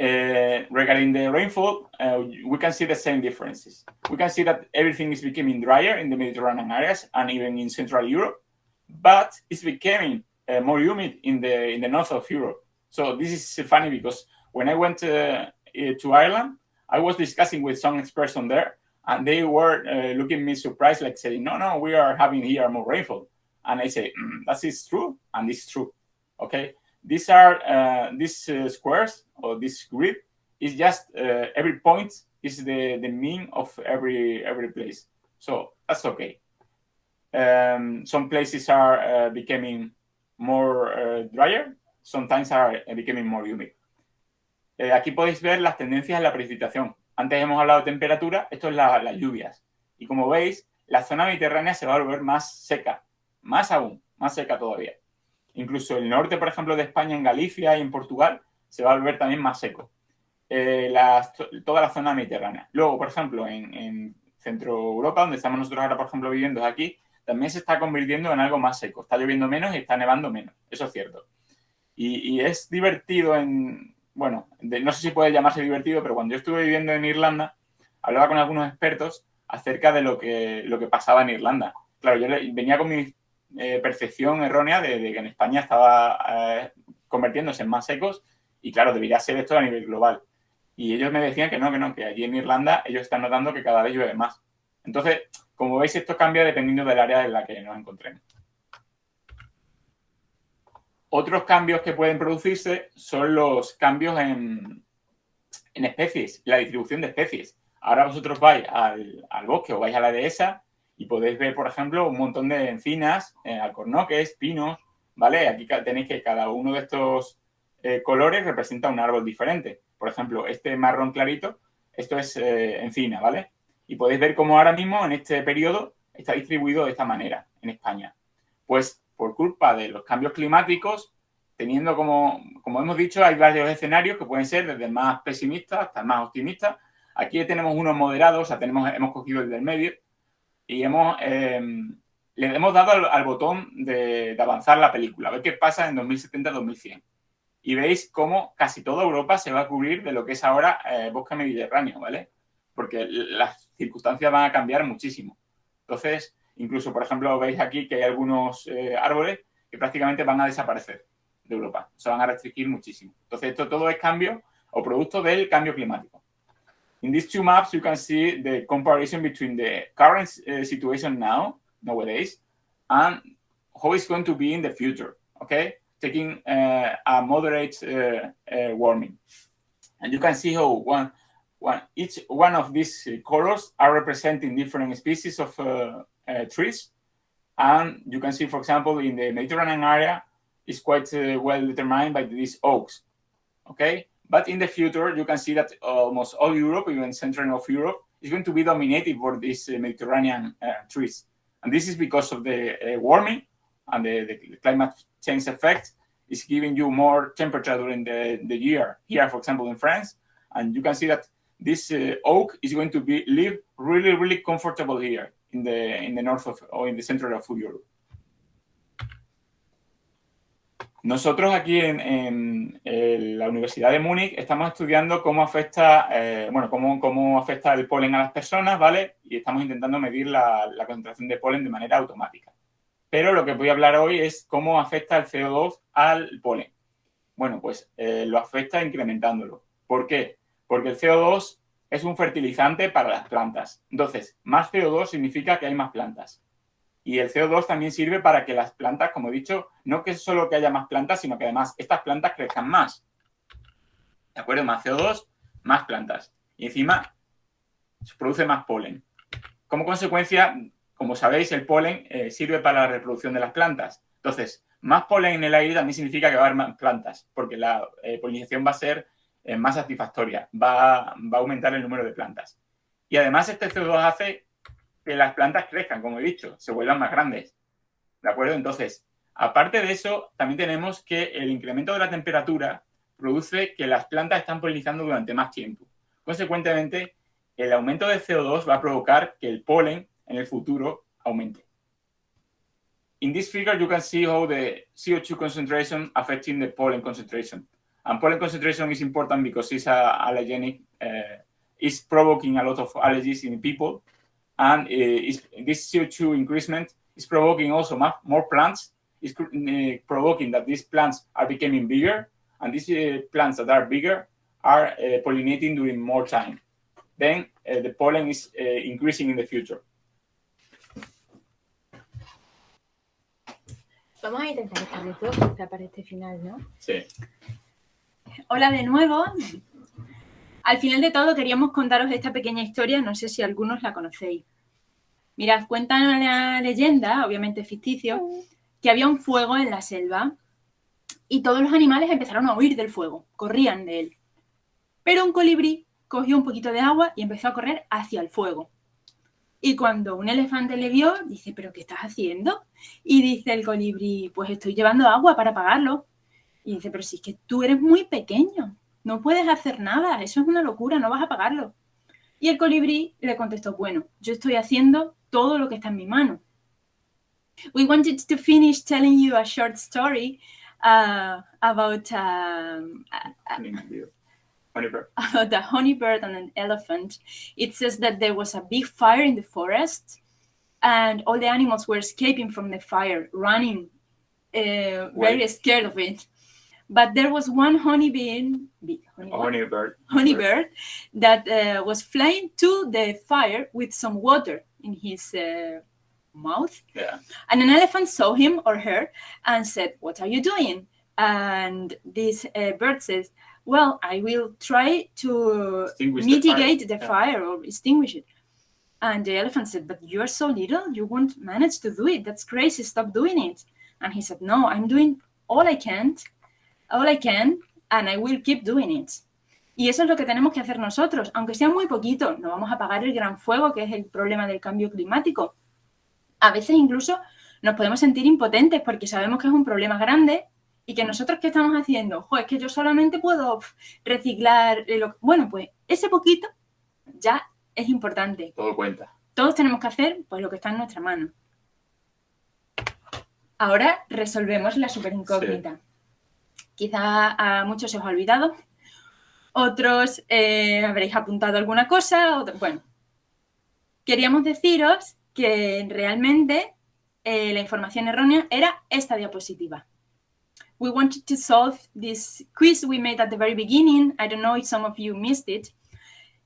Uh, regarding the rainfall, uh, we can see the same differences. We can see that everything is becoming drier in the Mediterranean areas and even in Central Europe, but it's becoming uh, more humid in the in the north of Europe. So this is funny because when I went to, uh, to Ireland, I was discussing with some experts on there, and they were uh, looking me surprised, like saying, "No, no, we are having here more rainfall." And I say, mm, "That is true, and it's true." Okay, these are uh, these uh, squares or this grid is just uh, every point is the the mean of every every place. So that's okay. Um, some places are uh, becoming more drier. Sometimes are becoming more humid. Eh, aquí podéis ver las tendencias en la precipitación. Antes hemos hablado de temperatura, esto es las lluvias. Y como veis, la zona mediterránea se va a volver más seca, más aún, más seca todavía. Incluso el norte, por ejemplo, de España, en Galicia y en Portugal, se va a volver también más seco. Eh, toda la zona mediterránea. Luego, por ejemplo, en, Centro Europa, donde estamos nosotros ahora, por ejemplo, viviendo aquí, también se está convirtiendo en algo más seco. Está lloviendo menos y está nevando menos. Eso es cierto. Y, es divertido en, bueno, no sé si puede llamarse divertido, pero cuando yo estuve viviendo en Irlanda, hablaba con algunos expertos acerca de lo que, lo que pasaba en Irlanda. Claro, yo venía con mi eh, percepción errónea de, que en España estaba eh, convirtiéndose en más secos y claro, debería ser esto a nivel global. Y ellos me decían que no, que no, que allí en Irlanda ellos están notando que cada vez llueve más. Entonces, como veis, esto cambia dependiendo del área en la que nos encontremos. Otros cambios que pueden producirse son los cambios en, especies, la distribución de especies. Ahora vosotros vais al, bosque o vais a la dehesa y podéis ver, por ejemplo, un montón de encinas, eh, alcornoques, pinos, ¿vale? Aquí tenéis que cada uno de estos eh, colores representa un árbol diferente. Por ejemplo, este marrón clarito, esto es eh, encina, ¿vale? Y podéis ver cómo ahora mismo en este periodo está distribuido de esta manera en España. Pues por culpa de los cambios climáticos, teniendo como, como hemos dicho, hay varios escenarios que pueden ser desde el más pesimista hasta el más optimista. Aquí tenemos unos moderados, o sea, tenemos, hemos cogido el del medio y hemos, em, le hemos dado al, botón de, avanzar la película, a ver qué pasa en 2070-2100. Y veis cómo casi toda Europa se va a cubrir de lo que es ahora eh, bosque mediterráneo, ¿vale? Porque las circunstancias van a cambiar muchísimo. Entonces, incluso, por ejemplo, veis aquí que hay algunos eh, árboles que prácticamente van a desaparecer de Europa. Se van a restringir muchísimo. Entonces, esto todo es cambio o producto del cambio climático. In these two maps, you can see the comparison between the current uh, situation now, nowadays, and how it's going to be in the future, okay? Taking uh, a moderate uh, uh warming. And you can see how one, one, each one of these colors are representing different species of uh, uh, trees. And you can see, for example, in the Mediterranean area, is quite well determined by these oaks. Okay, but in the future, you can see that almost all Europe, even central of Europe, is going to be dominated for these uh, Mediterranean uh, trees. And this is because of the uh, warming and the, the, climate change effect is giving you more temperature during the, the year. Here, for example, in France, and you can see that this uh, oak is going to be live really, really comfortable here in the in the north of or in the center of Europe. Nosotros aquí en, la Universidad de Múnich estamos estudiando cómo afecta, eh, bueno, cómo, cómo, afecta el polen a las personas, ¿vale? Y estamos intentando medir la, concentración de polen de manera automática. Pero lo que voy a hablar hoy es cómo afecta el CO2 al polen. Bueno, pues eh, lo afecta incrementándolo. ¿Por qué? Porque el CO2 es un fertilizante para las plantas. Entonces, más CO2 significa que hay más plantas. Y el CO2 también sirve para que las plantas, como he dicho, no que solo que haya más plantas, sino que además estas plantas crezcan más. ¿De acuerdo? Más CO2, más plantas. Y encima se produce más polen. Como consecuencia, como sabéis, el polen eh, sirve para la reproducción de las plantas. Entonces, más polen en el aire también significa que va a haber más plantas, porque la eh, polinización va a ser eh, más satisfactoria, va, va a aumentar el número de plantas. Y además este CO2 hace que las plantas crezcan, como he dicho, se vuelvan más grandes. ¿De acuerdo? Entonces, aparte de eso, también tenemos que el incremento de la temperatura produce que las plantas están polinizando durante más tiempo. Consecuentemente, el aumento de CO2 va a provocar que el polen en el futuro aumente. In this figure, you can see how the CO2 concentration affecting the pollen concentration. And pollen concentration is important because it's a allergenic, uh, it's provoking a lot of allergies in people. And uh, this CO2 increasement is provoking also more plants, is uh, provoking that these plants are becoming bigger, and these uh, plants that are bigger are uh, pollinating during more time. Then the pollen is uh, increasing in the future. Vamos a intentar para este final, ¿no? Sí. Hola de nuevo. Al final de todo queríamos contaros esta pequeña historia, no sé si algunos la conocéis. Mirad, cuentan la leyenda, obviamente ficticio, que había un fuego en la selva y todos los animales empezaron a huir del fuego, corrían de él. Pero un colibrí cogió un poquito de agua y empezó a correr hacia el fuego. Y cuando un elefante le vio, dice, ¿pero qué estás haciendo? Y dice el colibrí, pues estoy llevando agua para apagarlo. Y dice, pero si es que tú eres muy pequeño, no puedes hacer nada, eso es una locura, no vas a pagarlo. Y el colibrí le contestó, bueno, yo estoy haciendo todo lo que está en mi mano. We wanted to finish telling you a short story uh, about, um, Honeybird. <laughs> about a honeybird and an elephant. It says that there was a big fire in the forest and all the animals were escaping from the fire, running, uh, very scared of it. But there was one honeybee, bee, honey? Honeybird. honeybird that uh, was flying to the fire with some water in his uh, mouth. Yeah. And an elephant saw him or her and said, What are you doing? And this uh, bird says, Well, I will try to Extinguish the fire." mitigate the Yeah. fire or extinguish it. And the elephant said, But you're so little, you won't manage to do it. That's crazy. Stop doing it. And he said, No, I'm doing all I can, all I can, and I will keep doing it. Y eso es lo que tenemos que hacer nosotros, aunque sea muy poquito, no vamos a apagar el gran fuego que es el problema del cambio climático. A veces incluso nos podemos sentir impotentes porque sabemos que es un problema grande y que nosotros qué estamos haciendo, jo, es que yo solamente puedo reciclar, lo- bueno, pues ese poquito ya es importante. Todo cuenta. Todos tenemos que hacer pues lo que está en nuestra mano. Ahora resolvemos la super incógnita. Quizá a muchos se os ha olvidado, otros eh, habréis apuntado alguna cosa. bueno, queríamos deciros que realmente eh, la información errónea era esta diapositiva. We wanted to solve this quiz we made at the very beginning. I don't know if some of you missed it.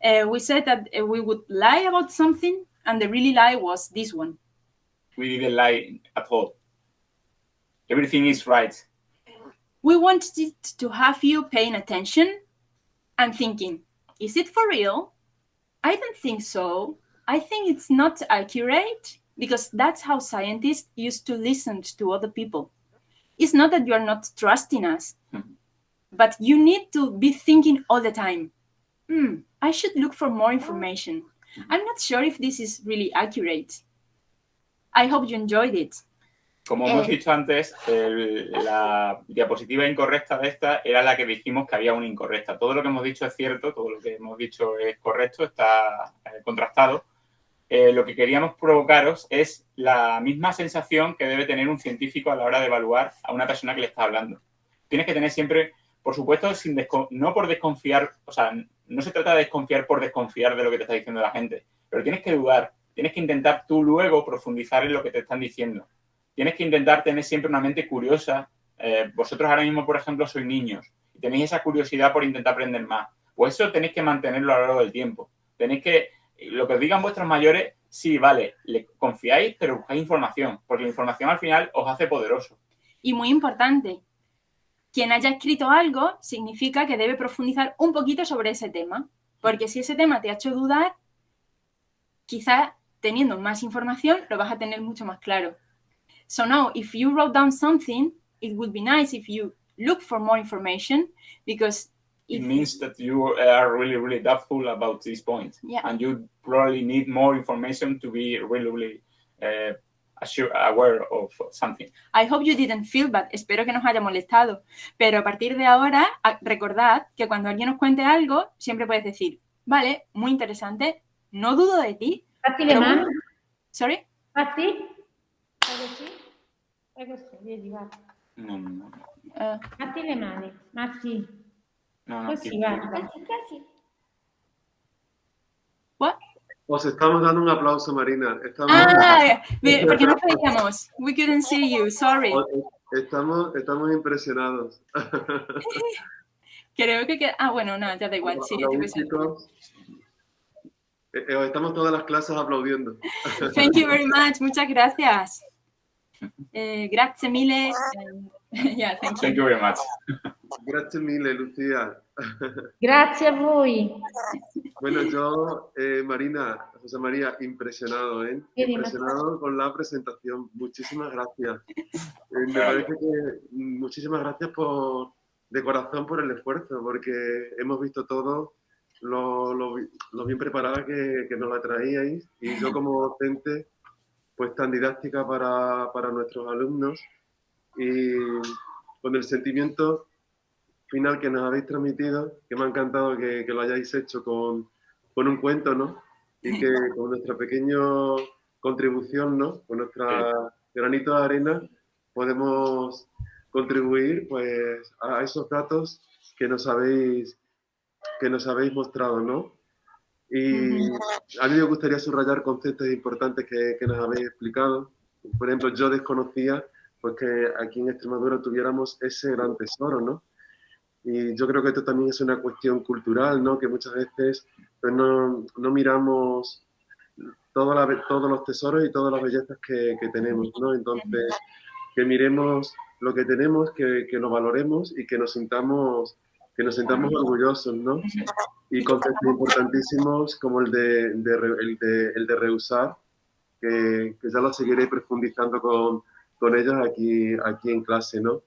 Uh, we said that we would lie about something, and the really lie was this one. We didn't lie at all. Everything is right. We wanted to have you paying attention and thinking, is it for real? I don't think so. I think it's not accurate because that's how scientists used to listen to other people. It's not that you are not trusting us, but you need to be thinking all the time, hmm, I should look for more information. I'm not sure if this is really accurate. I hope you enjoyed it. Como hemos Eh. dicho antes, el- la diapositiva incorrecta de esta era la que dijimos que había una incorrecta. Todo lo que hemos dicho es cierto, todo lo que hemos dicho es correcto, está eh, contrastado. Eh, lo que queríamos provocaros es la misma sensación que debe tener un científico a la hora de evaluar a una persona que le está hablando. Tienes que tener siempre, por supuesto, sin no por desconfiar, o sea, no se trata de desconfiar por desconfiar de lo que te está diciendo la gente, pero tienes que dudar, tienes que intentar tú luego profundizar en lo que te están diciendo tienes que intentar tener siempre una mente curiosa. Eh, vosotros ahora mismo, por ejemplo, sois niños y tenéis esa curiosidad por intentar aprender más. Pues eso tenéis que mantenerlo a lo largo del tiempo. Tenéis que, lo que os digan vuestros mayores, sí, vale, le confiáis, pero buscáis información, porque la información al final os hace poderoso. Y muy importante, quien haya escrito algo significa que debe profundizar un poquito sobre ese tema, porque si ese tema te ha hecho dudar, quizá teniendo más información lo vas a tener mucho más claro. So now, if you wrote down something, it would be nice if you look for more information, because It means that you are really, really doubtful about this point. Yeah. And you probably need more information to be really, really uh, assure, aware of something. I hope you didn't feel bad. Espero que nos haya molestado. Pero a partir de ahora, recordad que cuando alguien os cuente algo, siempre puedes decir, vale, muy interesante, no dudo de ti. Però- mani, Sorry? fatti. Fai così. Vedi, va. No, no, no. Eh, Fatti le mani, Matti. no, no, Così, guarda. what? Os estamos dando un aplauso, Marina. Estamos, Ah, ve- porque no veíamos. We couldn't see you, sorry. os- estamos, estamos impresionados. <laughs> Creo que queda... Ah, bueno, no, ya da igual. Sí. Eh, eh, estamos todas las clases aplaudiendo. Thank you very much. Muchas gracias. Eh, grazie mille. <laughs> yeah, thank Thank you. you very much. Gracias mille, Lucía. <laughs> Grazie a voi. Bueno, yo, eh, Marina, José María, impresionado, ¿eh? Impresionado con la presentación. Muchísimas gracias. <laughs> Eh, me parece que mm, muchísimas gracias por, de corazón por el esfuerzo, porque hemos visto todo lo, lo lo bien preparada que, que nos la traíais y yo como docente, pues tan didáctica para, para nuestros alumnos y con el sentimiento final que nos habéis transmitido, que me ha encantado que, que lo hayáis hecho con, con un cuento, ¿no? Y que <laughs> con nuestra pequeña contribución, ¿no? Con nuestra granito de arena podemos contribuir pues, a esos datos que nos habéis, que nos habéis mostrado, ¿no? Y a mí me gustaría subrayar conceptos importantes que, que nos habéis explicado. Por ejemplo, yo desconocía pues, que aquí en Extremadura tuviéramos ese gran tesoro, ¿no? Y yo creo que esto también es una cuestión cultural, ¿no? Que muchas veces pues, no, no miramos la, todos los tesoros y todas las bellezas que, que, tenemos, ¿no? Entonces, que miremos lo que tenemos, que, que lo valoremos y que nos sintamos que nos sintamos orgullosos, ¿no? Y conceptos importantísimos como el de, el de, el de rehusar, que, que, ya lo seguiré profundizando con, con ellos aquí, aquí en clase, ¿no?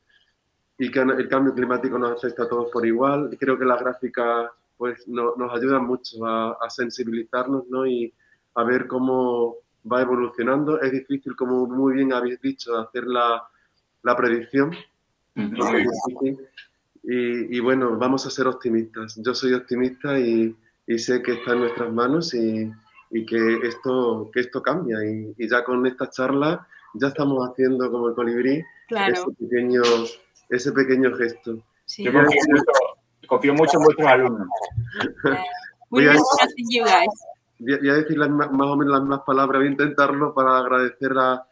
Y que el cambio climático nos afecta a todos por igual. Creo que las gráficas pues, no, nos ayudan mucho a, a, sensibilizarnos, ¿no? Y a ver cómo va evolucionando. Es difícil, como muy bien habéis dicho, hacer la, la predicción. Y, y, bueno, vamos a ser optimistas. Yo soy optimista y, y sé que está en nuestras manos y, y que, esto, que esto cambia. Y, ya con esta charla ya estamos haciendo como el colibrí claro. ese, pequeño, ese pequeño gesto. Sí. Yo confío mucho, confío mucho, en vuestros alumnos. voy, a, voy a decir las, más o menos las mismas palabras, voy a intentarlo para agradecer a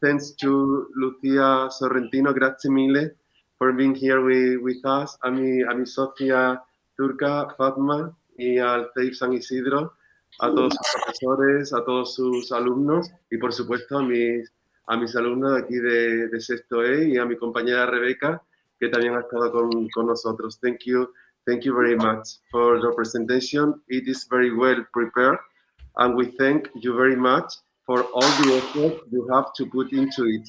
thanks to Lucía Sorrentino, grazie mille for being here with, with us, a mi, a mi Sofía Turca, Fatma y al TEIF San Isidro, a todos sus profesores, a todos sus alumnos y por supuesto a mis, a mis alumnos de aquí de, de Sexto E y a mi compañera Rebeca, que también ha estado con, con nosotros. Thank you, thank you very much for your presentation. It is very well prepared and we thank you very much for all the effort you have to put into it.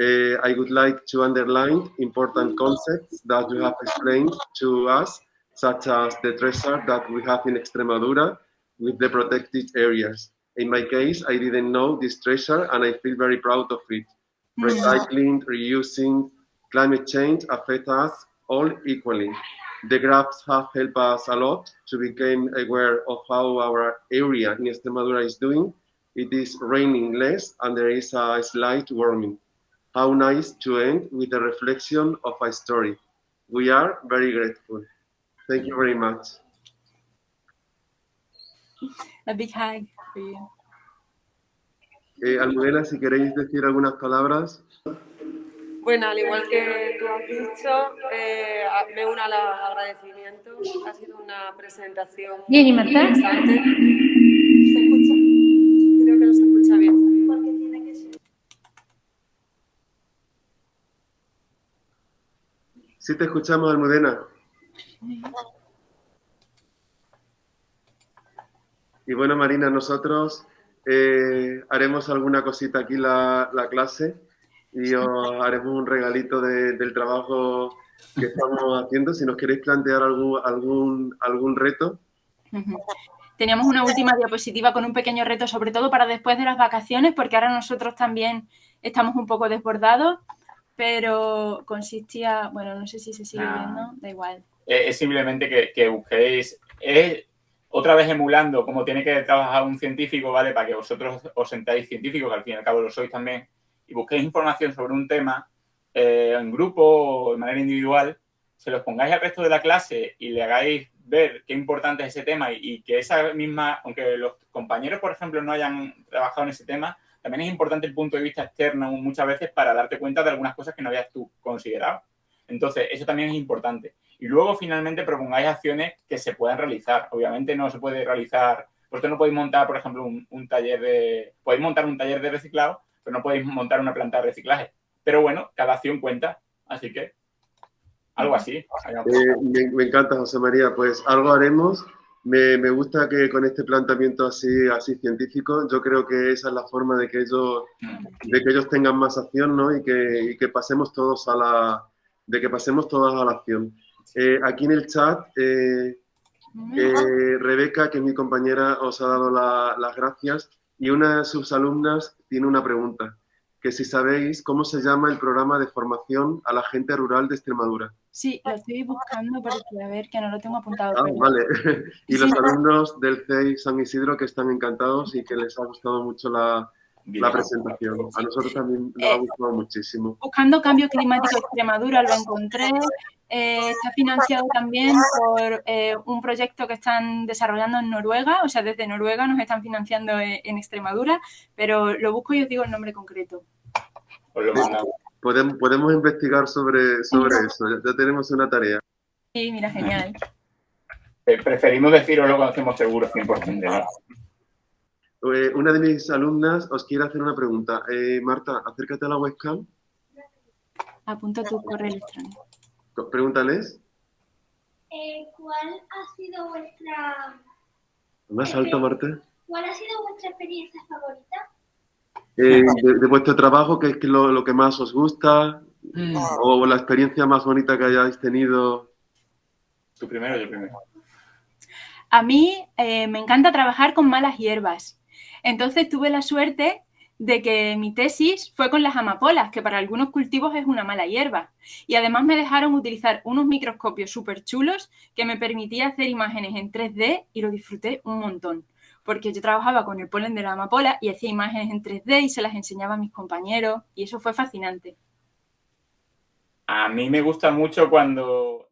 Uh, I would like to underline important concepts that you have explained to us, such as the treasure that we have in Extremadura with the protected areas. In my case, I didn't know this treasure and I feel very proud of it. Recycling, reusing, climate change affect us all equally. The graphs have helped us a lot to become aware of how our area in Extremadura is doing. It is raining less and there is a slight warming. How nice to end with a reflection of a story. We are very grateful. Thank you very much. A big hug for you. Eh, Almudena, si queréis decir algunas palabras. Bueno, al igual que tú has dicho, eh, me uno al agradecimiento. Ha sido una presentación Bien, ¿y Marta? interesante. ¿Se escucha? Creo que no se escucha bien. Sí te escuchamos, Almudena. Y bueno, Marina, nosotros eh, haremos alguna cosita aquí la, la, clase y os haremos un regalito de, del trabajo que estamos <laughs> haciendo. Si nos queréis plantear algún, algún, algún reto. Teníamos una última diapositiva con un pequeño reto, sobre todo para después de las vacaciones, porque ahora nosotros también estamos un poco desbordados pero consistía, bueno, no sé si se sigue Nah. viendo, da igual. Es, es simplemente que, que busquéis, es otra vez emulando cómo tiene que trabajar un científico, ¿vale? Para que vosotros os sentáis científicos, que al fin y al cabo lo sois también, y busquéis información sobre un tema eh, en grupo o de manera individual, se los pongáis al resto de la clase y le hagáis ver qué importante es ese tema y, y que esa misma, aunque los compañeros, por ejemplo, no hayan trabajado en ese tema, también es importante el punto de vista externo muchas veces para darte cuenta de algunas cosas que no habías tú considerado. Entonces, eso también es importante. Y luego, finalmente, propongáis acciones que se puedan realizar. Obviamente no se puede realizar, vosotros no podéis montar, por ejemplo, un, un taller de... Podéis montar un taller de reciclado, pero no podéis montar una planta de reciclaje. Pero bueno, cada acción cuenta. Así que, algo así. Eh, me, me, encanta, José María. Pues algo haremos. Me, me, gusta que con este planteamiento así, así científico, yo creo que esa es la forma de que ellos, de que ellos tengan más acción, ¿no? Y que, y que pasemos todos a la, de que pasemos todos a la acción. Eh, aquí en el chat, eh, eh, Rebeca, que es mi compañera, os ha dado la, las gracias y una de sus alumnas tiene una pregunta, que si sabéis cómo se llama el programa de formación a la gente rural de Extremadura. Sí, lo estoy buscando porque a ver que no lo tengo apuntado. Ah, pero... vale. <laughs> y Sí, los sí. alumnos del CEI San Isidro que están encantados y que les ha gustado mucho la, la presentación. A nosotros también nos ha Eh, gustado muchísimo. Buscando cambio climático Extremadura lo encontré. Eh, está financiado también por eh, un proyecto que están desarrollando en Noruega, o sea, desde Noruega nos están financiando en, en Extremadura, pero lo busco y os digo el nombre concreto. Podemos, podemos investigar sobre, sobre eso, ya, ya tenemos una tarea. Sí, mira, genial. Eh, Preferimos deciroslo cuando estemos seguros 100% de nada. Eh, una de mis alumnas os quiere hacer una pregunta. Eh, Marta, acércate a la webcam, Apunta tu correo electrónico. co- pregúntales. Eh, ¿Cuál ha sido vuestra Más alto, Marta. cuál ha sido vuestra experiencia favorita? Eh, de, de vuestro trabajo, ¿qué es lo, lo que más os gusta? ¿O la experiencia más bonita que hayáis tenido? Tú primero, yo primero. A mí eh, me encanta trabajar con malas hierbas. Entonces tuve la suerte de que mi tesis fue con las amapolas, que para algunos cultivos es una mala hierba. Y además me dejaron utilizar unos microscopios súper chulos que me permitía hacer imágenes en 3D y lo disfruté un montón. Porque yo trabajaba con el polen de la amapola y hacía imágenes en 3D y se las enseñaba a mis compañeros y eso fue fascinante. A mí me gusta mucho cuando